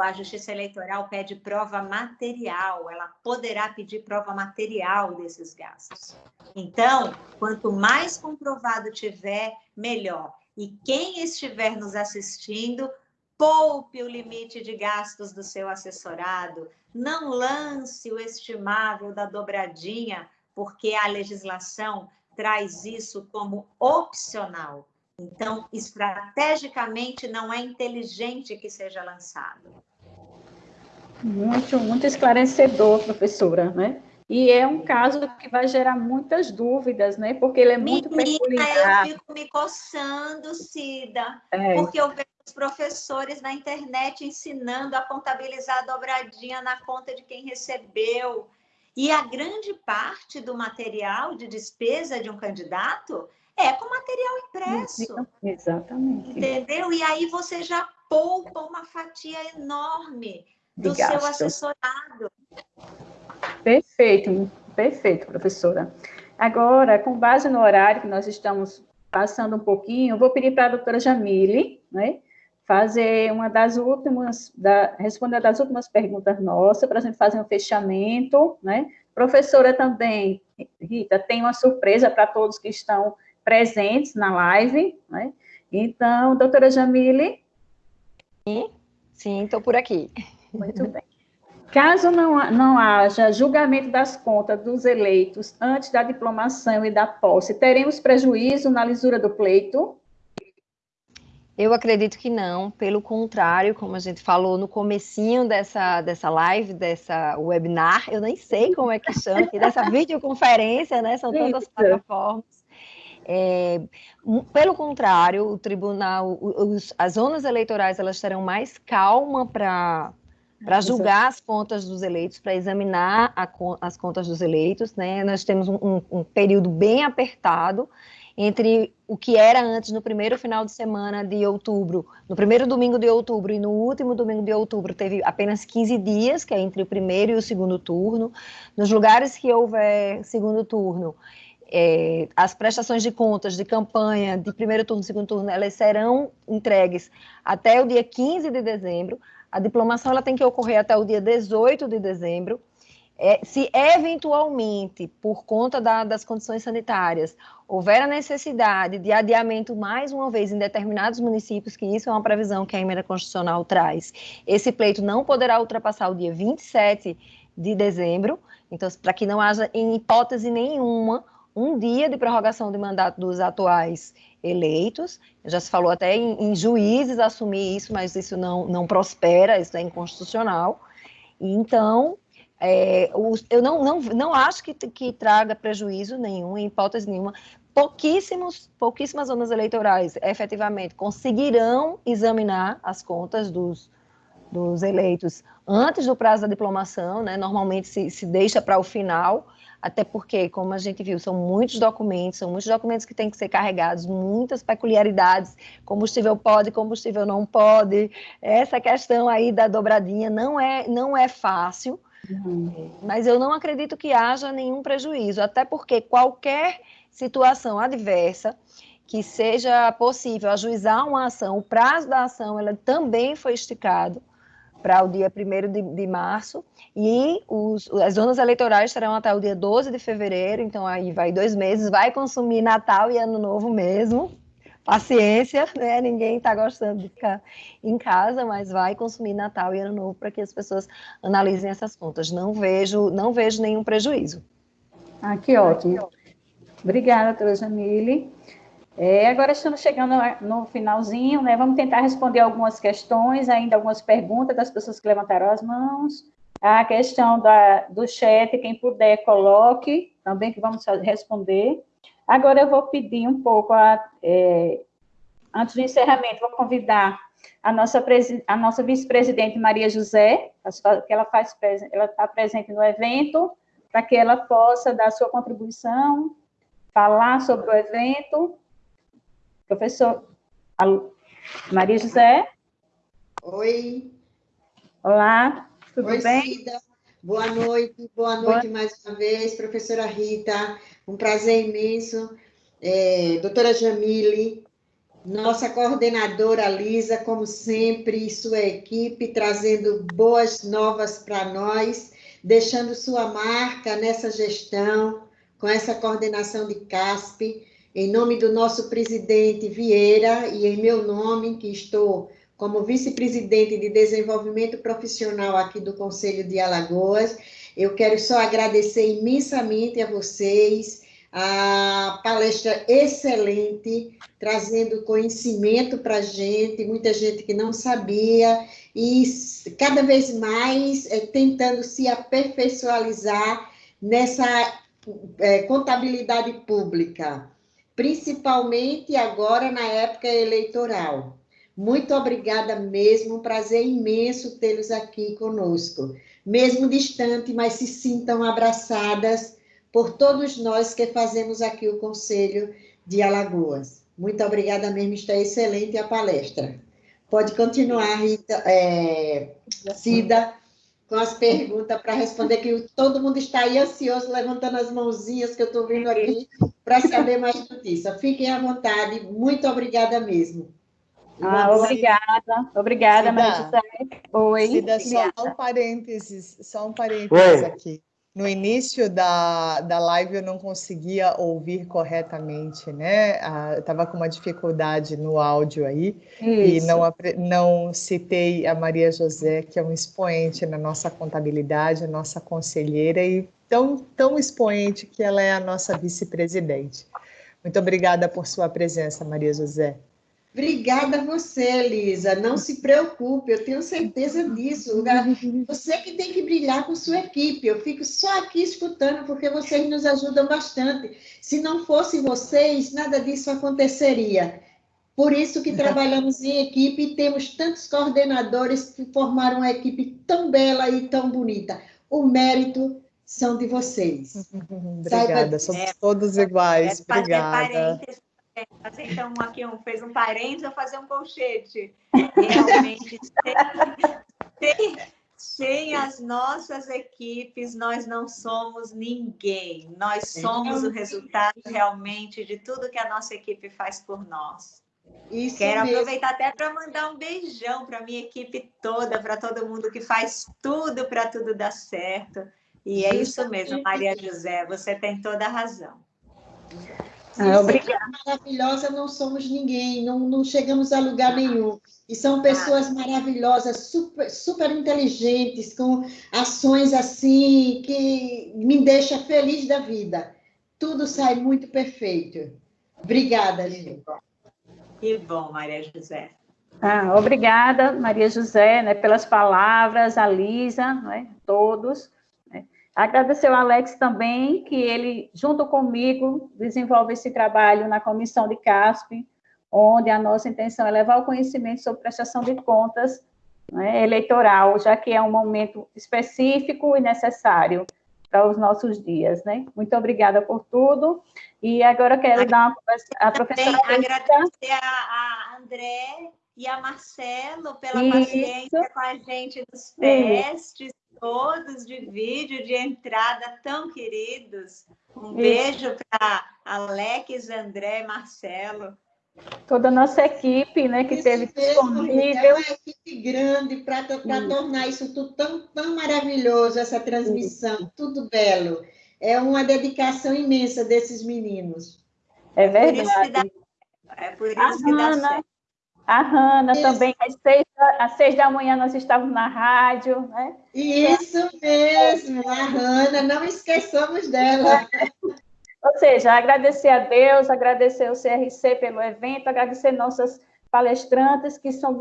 a Justiça Eleitoral pede prova material, ela poderá pedir prova material desses gastos. Então, quanto mais comprovado tiver, melhor. E quem estiver nos assistindo, poupe o limite de gastos do seu assessorado, não lance o estimável da dobradinha, porque a legislação traz isso como opcional. Então, estrategicamente, não é inteligente que seja lançado. Muito, muito esclarecedor, professora, né? E é um caso que vai gerar muitas dúvidas, né? Porque ele é muito Menina, peculiar. eu fico me coçando, Cida, é. porque eu vejo os professores na internet ensinando a contabilizar a dobradinha na conta de quem recebeu. E a grande parte do material de despesa de um candidato é com material impresso. Exatamente. Entendeu? E aí você já poupa uma fatia enorme do seu assessorado. Perfeito, perfeito, professora. Agora, com base no horário que nós estamos passando um pouquinho, vou pedir para a doutora Jamile, né, fazer uma das últimas, da, responder das últimas perguntas nossas, para a gente fazer um fechamento, né? Professora também, Rita, tem uma surpresa para todos que estão presentes na live, né? Então, doutora Jamile. Sim, estou por aqui. Muito bem. Caso não, não haja julgamento das contas dos eleitos antes da diplomação e da posse, teremos prejuízo na lisura do pleito? Eu acredito que não, pelo contrário, como a gente falou no comecinho dessa, dessa live, dessa webinar, eu nem sei como é que chama, dessa videoconferência, né? São tantas plataformas. É, pelo contrário, o tribunal, os, as zonas eleitorais, elas terão mais calma para para julgar as contas dos eleitos, para examinar a, as contas dos eleitos, né? Nós temos um, um, período bem apertado entre o que era antes no primeiro final de semana de outubro, no primeiro domingo de outubro e no último domingo de outubro teve apenas 15 dias, que é entre o primeiro e o segundo turno. Nos lugares que houver segundo turno, é, as prestações de contas de campanha de primeiro turno e segundo turno, elas serão entregues até o dia 15 de dezembro. A diplomação ela tem que ocorrer até o dia 18 de dezembro. é, se eventualmente, por conta da, das condições sanitárias, houver a necessidade de adiamento mais uma vez em determinados municípios, que isso é uma previsão que a emenda constitucional traz, esse pleito não poderá ultrapassar o dia 27 de dezembro, então, para que não haja, em hipótese nenhuma, um dia de prorrogação de mandato dos atuais eleitos. Já se falou até em, em juízes assumir isso, mas isso não, não prospera, isso é inconstitucional. Então, é, eu não, não, não acho que, que traga prejuízo nenhum, em hipótese nenhuma. Pouquíssimos, pouquíssimas zonas eleitorais efetivamente conseguirão examinar as contas dos, dos eleitos antes do prazo da diplomação, né? normalmente se, se deixa para o final, até porque, como a gente viu, são muitos documentos, são muitos documentos que têm que ser carregados, muitas peculiaridades, combustível pode, combustível não pode, essa questão aí da dobradinha não é, não é fácil, Uhum. Mas eu não acredito que haja nenhum prejuízo, até porque qualquer situação adversa que seja possível ajuizar uma ação, o prazo da ação ela também foi esticado para o dia 1 de, de, março, e os, as zonas eleitorais estarão até o dia 12 de fevereiro, então aí vai dois meses, vai consumir Natal e Ano Novo mesmo, paciência, né? Ninguém está gostando de ficar em casa, mas vai consumir Natal e Ano Novo para que as pessoas analisem essas contas. Não vejo, não vejo nenhum prejuízo. Ah, que ótimo. Obrigada, doutora Jamile. É, agora estamos chegando no finalzinho, né? Vamos tentar responder algumas questões, ainda algumas perguntas das pessoas que levantaram as mãos. A questão da, do chat, quem puder, coloque também, que vamos responder. Agora eu vou pedir um pouco, a, é, antes do encerramento, vou convidar a nossa, a nossa vice-presidente Maria José, que ela faz, ela está presente no evento, para que ela possa dar sua contribuição, falar sobre o evento. Professor Maria José. Oi. Olá, tudo Oi, bem? Cida. Boa noite, boa noite boa... mais uma vez, professora Rita. Um prazer imenso. É, doutora Jamile, nossa coordenadora Lisa, como sempre, e sua equipe, trazendo boas novas para nós, deixando sua marca nessa gestão, com essa coordenação de CASP, em nome do nosso presidente Vieira e em meu nome, que estou como vice-presidente de desenvolvimento profissional aqui do Conselho de Alagoas, eu quero só agradecer imensamente a vocês, a palestra excelente, trazendo conhecimento para a gente, muita gente que não sabia, e cada vez mais é, tentando se aperfeiçoar nessa é, contabilidade pública, principalmente agora na época eleitoral. Muito obrigada mesmo, um prazer imenso tê-los aqui conosco mesmo distante, mas se sintam abraçadas por todos nós que fazemos aqui o Conselho de Alagoas. Muito obrigada mesmo, está excelente a palestra. Pode continuar, Rita, é, Cida, com as perguntas para responder, que todo mundo está aí ansioso, levantando as mãozinhas que eu estou vendo aqui, para saber mais notícias. Fiquem à vontade, muito obrigada mesmo. Ah, obrigada, obrigada, Maria José. Oi. Cida, só um parênteses, só um parênteses Oi. aqui. No início da, da live eu não conseguia ouvir corretamente, né? Ah, eu estava com uma dificuldade no áudio aí Isso. e não, não citei a Maria José, que é um expoente na nossa contabilidade, a nossa conselheira e tão, tão expoente que ela é a nossa vice-presidente. Muito obrigada por sua presença, Maria José. Obrigada a você, Elisa. Não se preocupe, eu tenho certeza disso. Você que tem que brilhar com sua equipe. Eu fico só aqui escutando porque vocês nos ajudam bastante. Se não fossem vocês, nada disso aconteceria. Por isso que trabalhamos em equipe e temos tantos coordenadores que formaram uma equipe tão bela e tão bonita. O mérito são de vocês. Obrigada, Saiba... somos é, todos iguais. É, Obrigada fazer então aqui um, fez um parênteses, eu fazer um colchete. Realmente, sem, sem, sem, as nossas equipes, nós não somos ninguém. Nós somos o resultado realmente de tudo que a nossa equipe faz por nós. Isso Quero mesmo. aproveitar até para mandar um beijão para minha equipe toda, para todo mundo que faz tudo para tudo dar certo. E é isso mesmo, Maria José, você tem toda a razão. Ah, obrigada. maravilhosa, não somos ninguém, não, não chegamos a lugar nenhum. E são pessoas maravilhosas, super, super inteligentes, com ações assim que me deixa feliz da vida. Tudo sai muito perfeito. Obrigada, gente. Que bom, Maria José. Ah, obrigada, Maria José, né, pelas palavras, a Lisa, né, todos. Agradecer ao Alex também, que ele, junto comigo, desenvolve esse trabalho na comissão de CASP, onde a nossa intenção é levar o conhecimento sobre prestação de contas né, eleitoral, já que é um momento específico e necessário para os nossos dias, né? Muito obrigada por tudo. E agora quero dar uma a professora. Agradecer a, a André e a Marcelo pela Isso. paciência com a gente nos testes, todos de vídeo de entrada tão queridos. Um beijo para Alex, André, Marcelo. Toda a nossa equipe, né, que isso teve disponível. É uma equipe grande para tornar isso tudo tão, tão maravilhoso, essa transmissão, isso. tudo belo. É uma dedicação imensa desses meninos. É verdade. É por isso que dá certo. A Hanna Isso. também, às seis, às seis da manhã nós estávamos na rádio, né? Isso mesmo, a Hanna, não esqueçamos dela. Ou seja, agradecer a Deus, agradecer o CRC pelo evento, agradecer nossas palestrantes, que são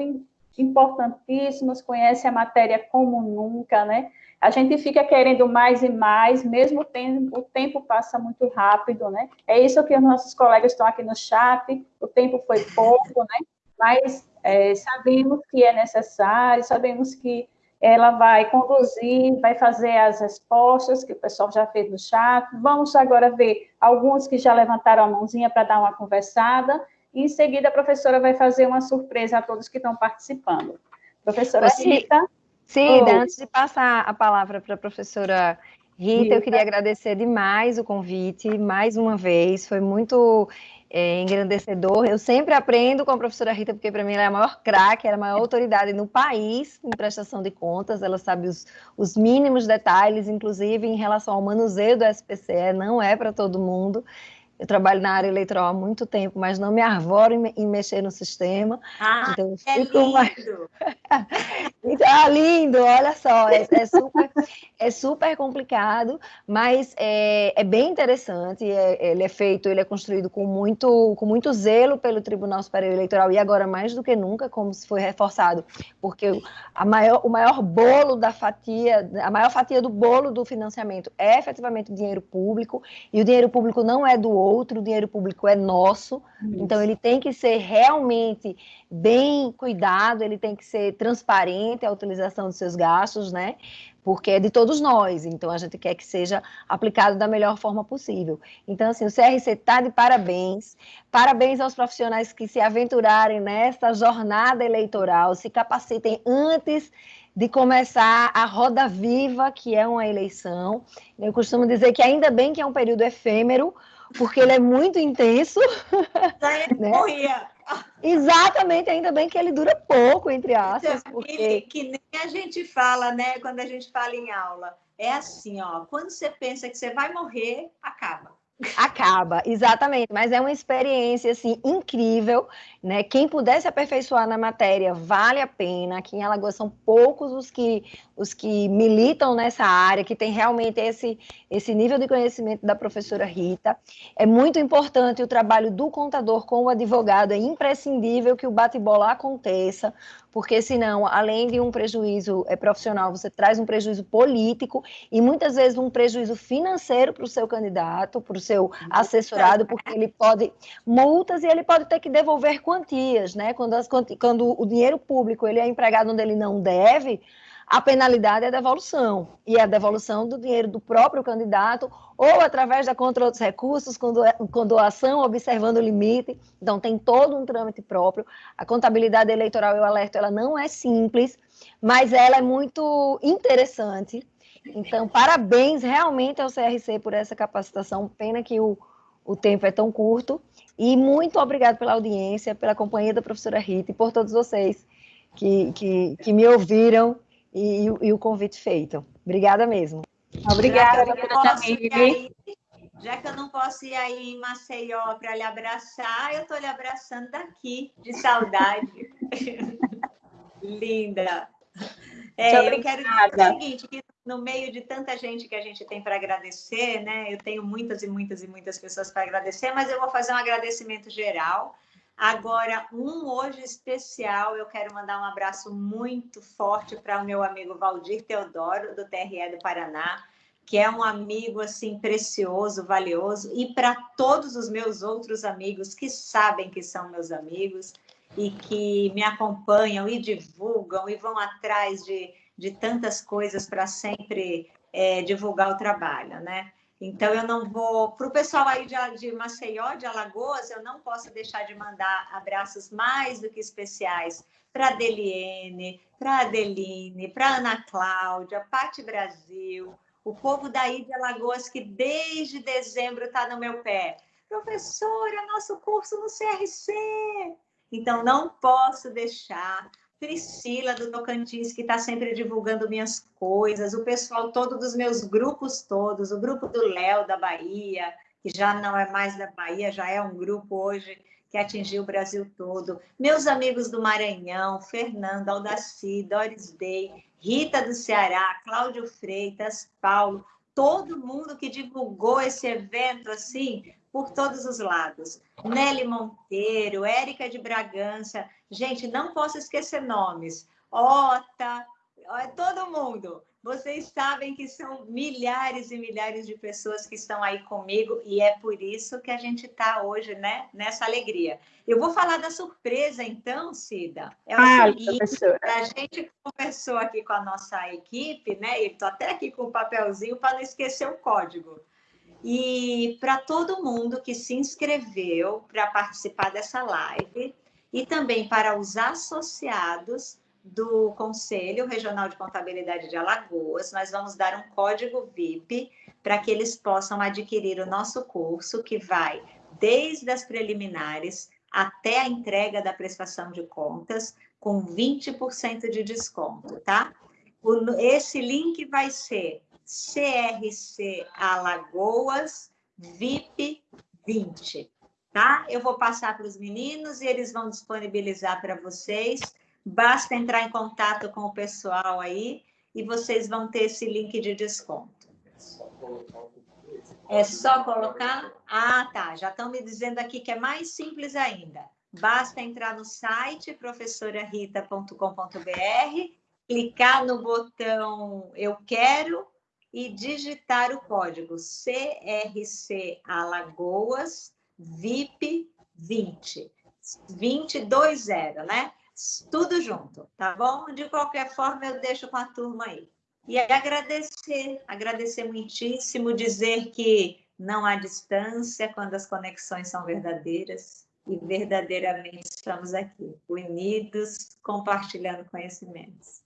importantíssimas, conhecem a matéria como nunca, né? A gente fica querendo mais e mais, mesmo tempo, o tempo passa muito rápido, né? É isso que os nossos colegas estão aqui no chat, o tempo foi pouco, né? Mas é, sabemos que é necessário, sabemos que ela vai conduzir, vai fazer as respostas que o pessoal já fez no chat. Vamos agora ver alguns que já levantaram a mãozinha para dar uma conversada, e em seguida a professora vai fazer uma surpresa a todos que estão participando. Professora Rita. Cida, antes de passar a palavra para a professora Rita, Rita, eu queria agradecer demais o convite, mais uma vez, foi muito é, engrandecedor. Eu sempre aprendo com a professora Rita, porque para mim ela é a maior craque, ela é a maior autoridade no país em prestação de contas, ela sabe os, os mínimos detalhes, inclusive em relação ao manuseio do SPCE, não é para todo mundo. Eu trabalho na área eleitoral há muito tempo, mas não me arvoro em, em mexer no sistema. Ah, então, é lindo! Mais... então, ah, lindo, olha só, é, é, super, é super complicado, mas é, é bem interessante. É, ele é feito, ele é construído com muito, com muito zelo pelo Tribunal Superior Eleitoral e agora mais do que nunca, como se foi reforçado, porque a maior, o maior bolo da fatia, a maior fatia do bolo do financiamento é efetivamente o dinheiro público, e o dinheiro público não é do outro, o dinheiro público é nosso, Isso. então ele tem que ser realmente bem cuidado, ele tem que ser transparente a utilização dos seus gastos, né? Porque é de todos nós, então a gente quer que seja aplicado da melhor forma possível. Então, assim, o CRC está de parabéns, parabéns aos profissionais que se aventurarem nessa jornada eleitoral, se capacitem antes de começar a roda viva, que é uma eleição. Eu costumo dizer que ainda bem que é um período efêmero, porque ele é muito intenso. né? morria. Exatamente, ainda bem que ele dura pouco, entre aspas. Porque... Que nem a gente fala, né? Quando a gente fala em aula. É assim, ó, quando você pensa que você vai morrer, acaba. Acaba, exatamente, mas é uma experiência assim incrível, né? Quem puder se aperfeiçoar na matéria vale a pena. Aqui em Alagoas são poucos os que os que militam nessa área, que tem realmente esse esse nível de conhecimento da professora Rita. É muito importante o trabalho do contador com o advogado, é imprescindível que o bate-bola aconteça, porque senão, além de um prejuízo é, profissional, você traz um prejuízo político e muitas vezes um prejuízo financeiro para o seu candidato, para o seu assessorado, porque ele pode multas e ele pode ter que devolver quantias, né? Quando, as, quando o dinheiro público ele é empregado onde ele não deve, a penalidade é a devolução, e é a devolução do dinheiro do próprio candidato, ou através da contra outros recursos, com, doação, observando o limite. Então, tem todo um trâmite próprio. A contabilidade eleitoral, eu alerto, ela não é simples, mas ela é muito interessante. Então, parabéns realmente ao CRC por essa capacitação. Pena que o, o tempo é tão curto. E muito obrigado pela audiência, pela companhia da professora Rita e por todos vocês que, que, que me ouviram e, e, o convite feito. Obrigada mesmo. Obrigada, doutora Jamile. Já que eu não posso ir aí em Maceió para lhe abraçar, eu estou lhe abraçando daqui, de saudade. Linda. É, eu quero dizer o seguinte, que no meio de tanta gente que a gente tem para agradecer, né? Eu tenho muitas e muitas e muitas pessoas para agradecer, mas eu vou fazer um agradecimento geral. Agora, um hoje especial, eu quero mandar um abraço muito forte para o meu amigo Valdir Teodoro, do TRE do Paraná, que é um amigo assim precioso, valioso, e para todos os meus outros amigos que sabem que são meus amigos e que me acompanham e divulgam e vão atrás de, de tantas coisas para sempre é, divulgar o trabalho, né? Então, eu não vou. Para o pessoal aí de, de Maceió, de Alagoas, eu não posso deixar de mandar abraços mais do que especiais para Deliene, para Adeline, para Ana Cláudia, Pati Brasil, o povo daí de Alagoas que desde dezembro está no meu pé. Professora, nosso curso no CRC. Então, não posso deixar. Priscila do Tocantins, que está sempre divulgando minhas coisas, o pessoal todo dos meus grupos todos, o grupo do Léo da Bahia, que já não é mais da Bahia, já é um grupo hoje que atingiu o Brasil todo. Meus amigos do Maranhão, Fernando, Aldaci, Doris Day, Rita do Ceará, Cláudio Freitas, Paulo, todo mundo que divulgou esse evento assim por todos os lados. Nelly Monteiro, Érica de Bragança, gente, não posso esquecer nomes. Ota, todo mundo. Vocês sabem que são milhares e milhares de pessoas que estão aí comigo e é por isso que a gente está hoje, né, nessa alegria. Eu vou falar da surpresa, então, Cida. É o ah, seguinte, a gente conversou aqui com a nossa equipe, né? E estou até aqui com o papelzinho para não esquecer o código. E para todo mundo que se inscreveu para participar dessa live e também para os associados, do Conselho Regional de Contabilidade de Alagoas, nós vamos dar um código VIP para que eles possam adquirir o nosso curso, que vai desde as preliminares até a entrega da prestação de contas, com 20% de desconto, tá? esse link vai ser CRC Alagoas VIP 20, tá? Eu vou passar para os meninos e eles vão disponibilizar para vocês Basta entrar em contato com o pessoal aí e vocês vão ter esse link de desconto. É só colocar? Ah, tá. Já estão me dizendo aqui que é mais simples ainda. Basta entrar no site professorarita.com.br, clicar no botão Eu Quero e digitar o código CRC Alagoas VIP 20. 220, né? tudo junto, tá bom? De qualquer forma, eu deixo com a turma aí. E agradecer, agradecer muitíssimo, dizer que não há distância quando as conexões são verdadeiras e verdadeiramente estamos aqui, unidos, compartilhando conhecimentos.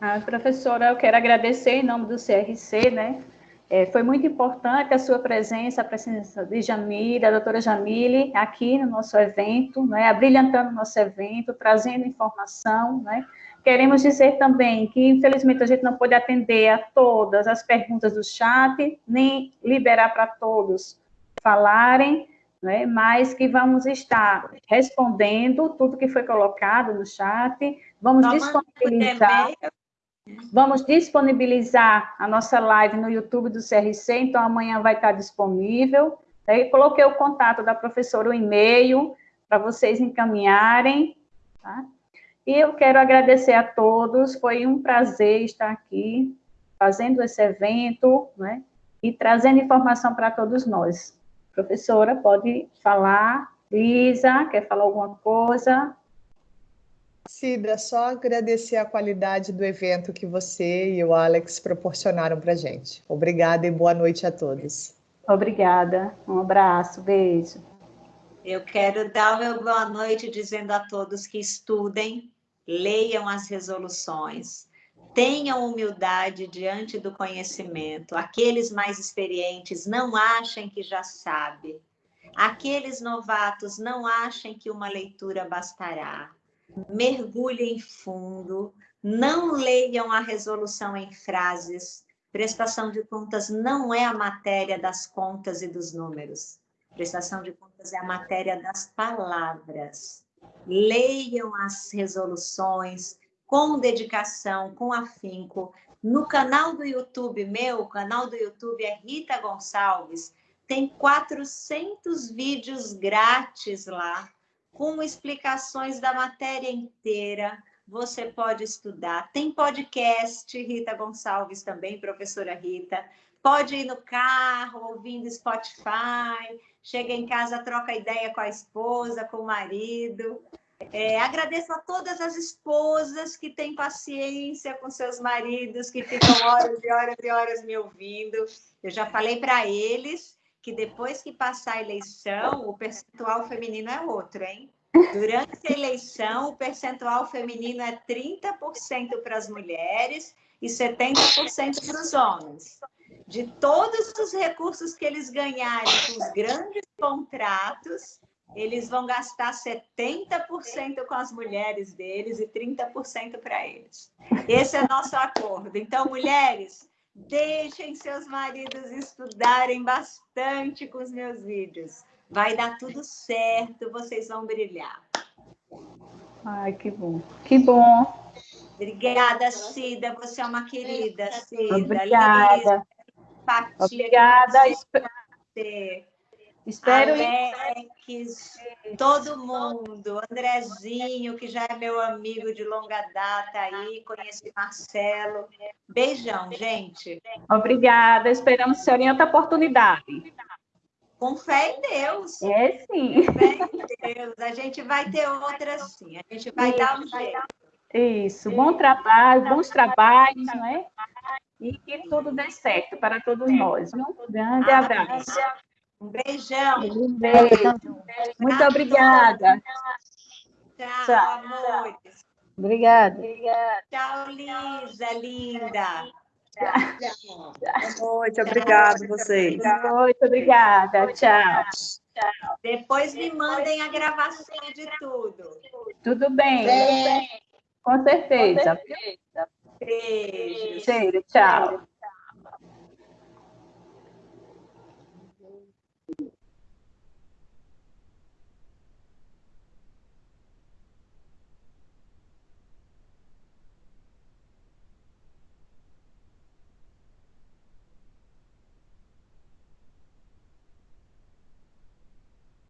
Ah, professora, eu quero agradecer em nome do CRC, né, é, foi muito importante a sua presença, a presença de Jamile, da doutora Jamile, aqui no nosso evento, né, abrilhantando o nosso evento, trazendo informação. Né. Queremos dizer também que, infelizmente, a gente não pôde atender a todas as perguntas do chat, nem liberar para todos falarem, né, mas que vamos estar respondendo tudo que foi colocado no chat, vamos disponibilizar... Vamos disponibilizar a nossa live no YouTube do CRC, então amanhã vai estar disponível. Aí coloquei o contato da professora, o e-mail, para vocês encaminharem. Tá? E eu quero agradecer a todos, foi um prazer estar aqui, fazendo esse evento, né? E trazendo informação para todos nós. Professora, pode falar. Lisa, quer falar alguma coisa? Cida, só agradecer a qualidade do evento que você e o Alex proporcionaram para a gente. Obrigada e boa noite a todos. Obrigada. Um abraço, beijo. Eu quero dar o meu boa noite dizendo a todos que estudem, leiam as resoluções, tenham humildade diante do conhecimento. Aqueles mais experientes não achem que já sabe. Aqueles novatos não achem que uma leitura bastará mergulhem fundo, não leiam a resolução em frases, Prestação de contas não é a matéria das contas e dos números. Prestação de contas é a matéria das palavras. Leiam as resoluções com dedicação, com afinco. No canal do YouTube meu, o canal do YouTube é Rita Gonçalves, tem 400 vídeos grátis lá, com explicações da matéria inteira. Você pode estudar. Tem podcast, Rita Gonçalves também, professora Rita. Pode ir no carro, ouvindo Spotify. Chega em casa, troca ideia com a esposa, com o marido. É, agradeço a todas as esposas que têm paciência com seus maridos, que ficam horas e horas e horas me ouvindo. Eu já falei para eles que depois que passar a eleição, o percentual feminino é outro, hein? Durante a eleição, o percentual feminino é 30% para as mulheres e 70% para os homens. De todos os recursos que eles ganharem com os grandes contratos, eles vão gastar 70% com as mulheres deles e 30% para eles. Esse é nosso acordo. Então, mulheres, Deixem seus maridos estudarem bastante com os meus vídeos. Vai dar tudo certo, vocês vão brilhar. Ai, que bom. Que bom. Obrigada, Cida. Você é uma querida, Cida. Obrigada. Obrigada. Espero Alex, todo mundo, Andrezinho, que já é meu amigo de longa data aí, conheci Marcelo. Beijão, gente. Obrigada, esperamos ser em outra oportunidade. Com fé em Deus. É sim. Com fé em Deus. A gente vai ter outra sim. A gente vai Isso. dar um jeito. Isso, bom trabalho, bons trabalhos, não é? E que tudo dê certo para todos nós. Um grande abraço. Um beijão. Um beijo. Muito obrigada. Tchau, Tchau. amores. Obrigada. Tchau, Lisa, linda. Tchau. Boa noite, obrigada vocês. Boa noite, obrigada. Tchau. Tchau. Depois me mandem a gravação de tudo. Tudo bem. bem. Com certeza. Com certeza. Beijo. Beijo. Tchau.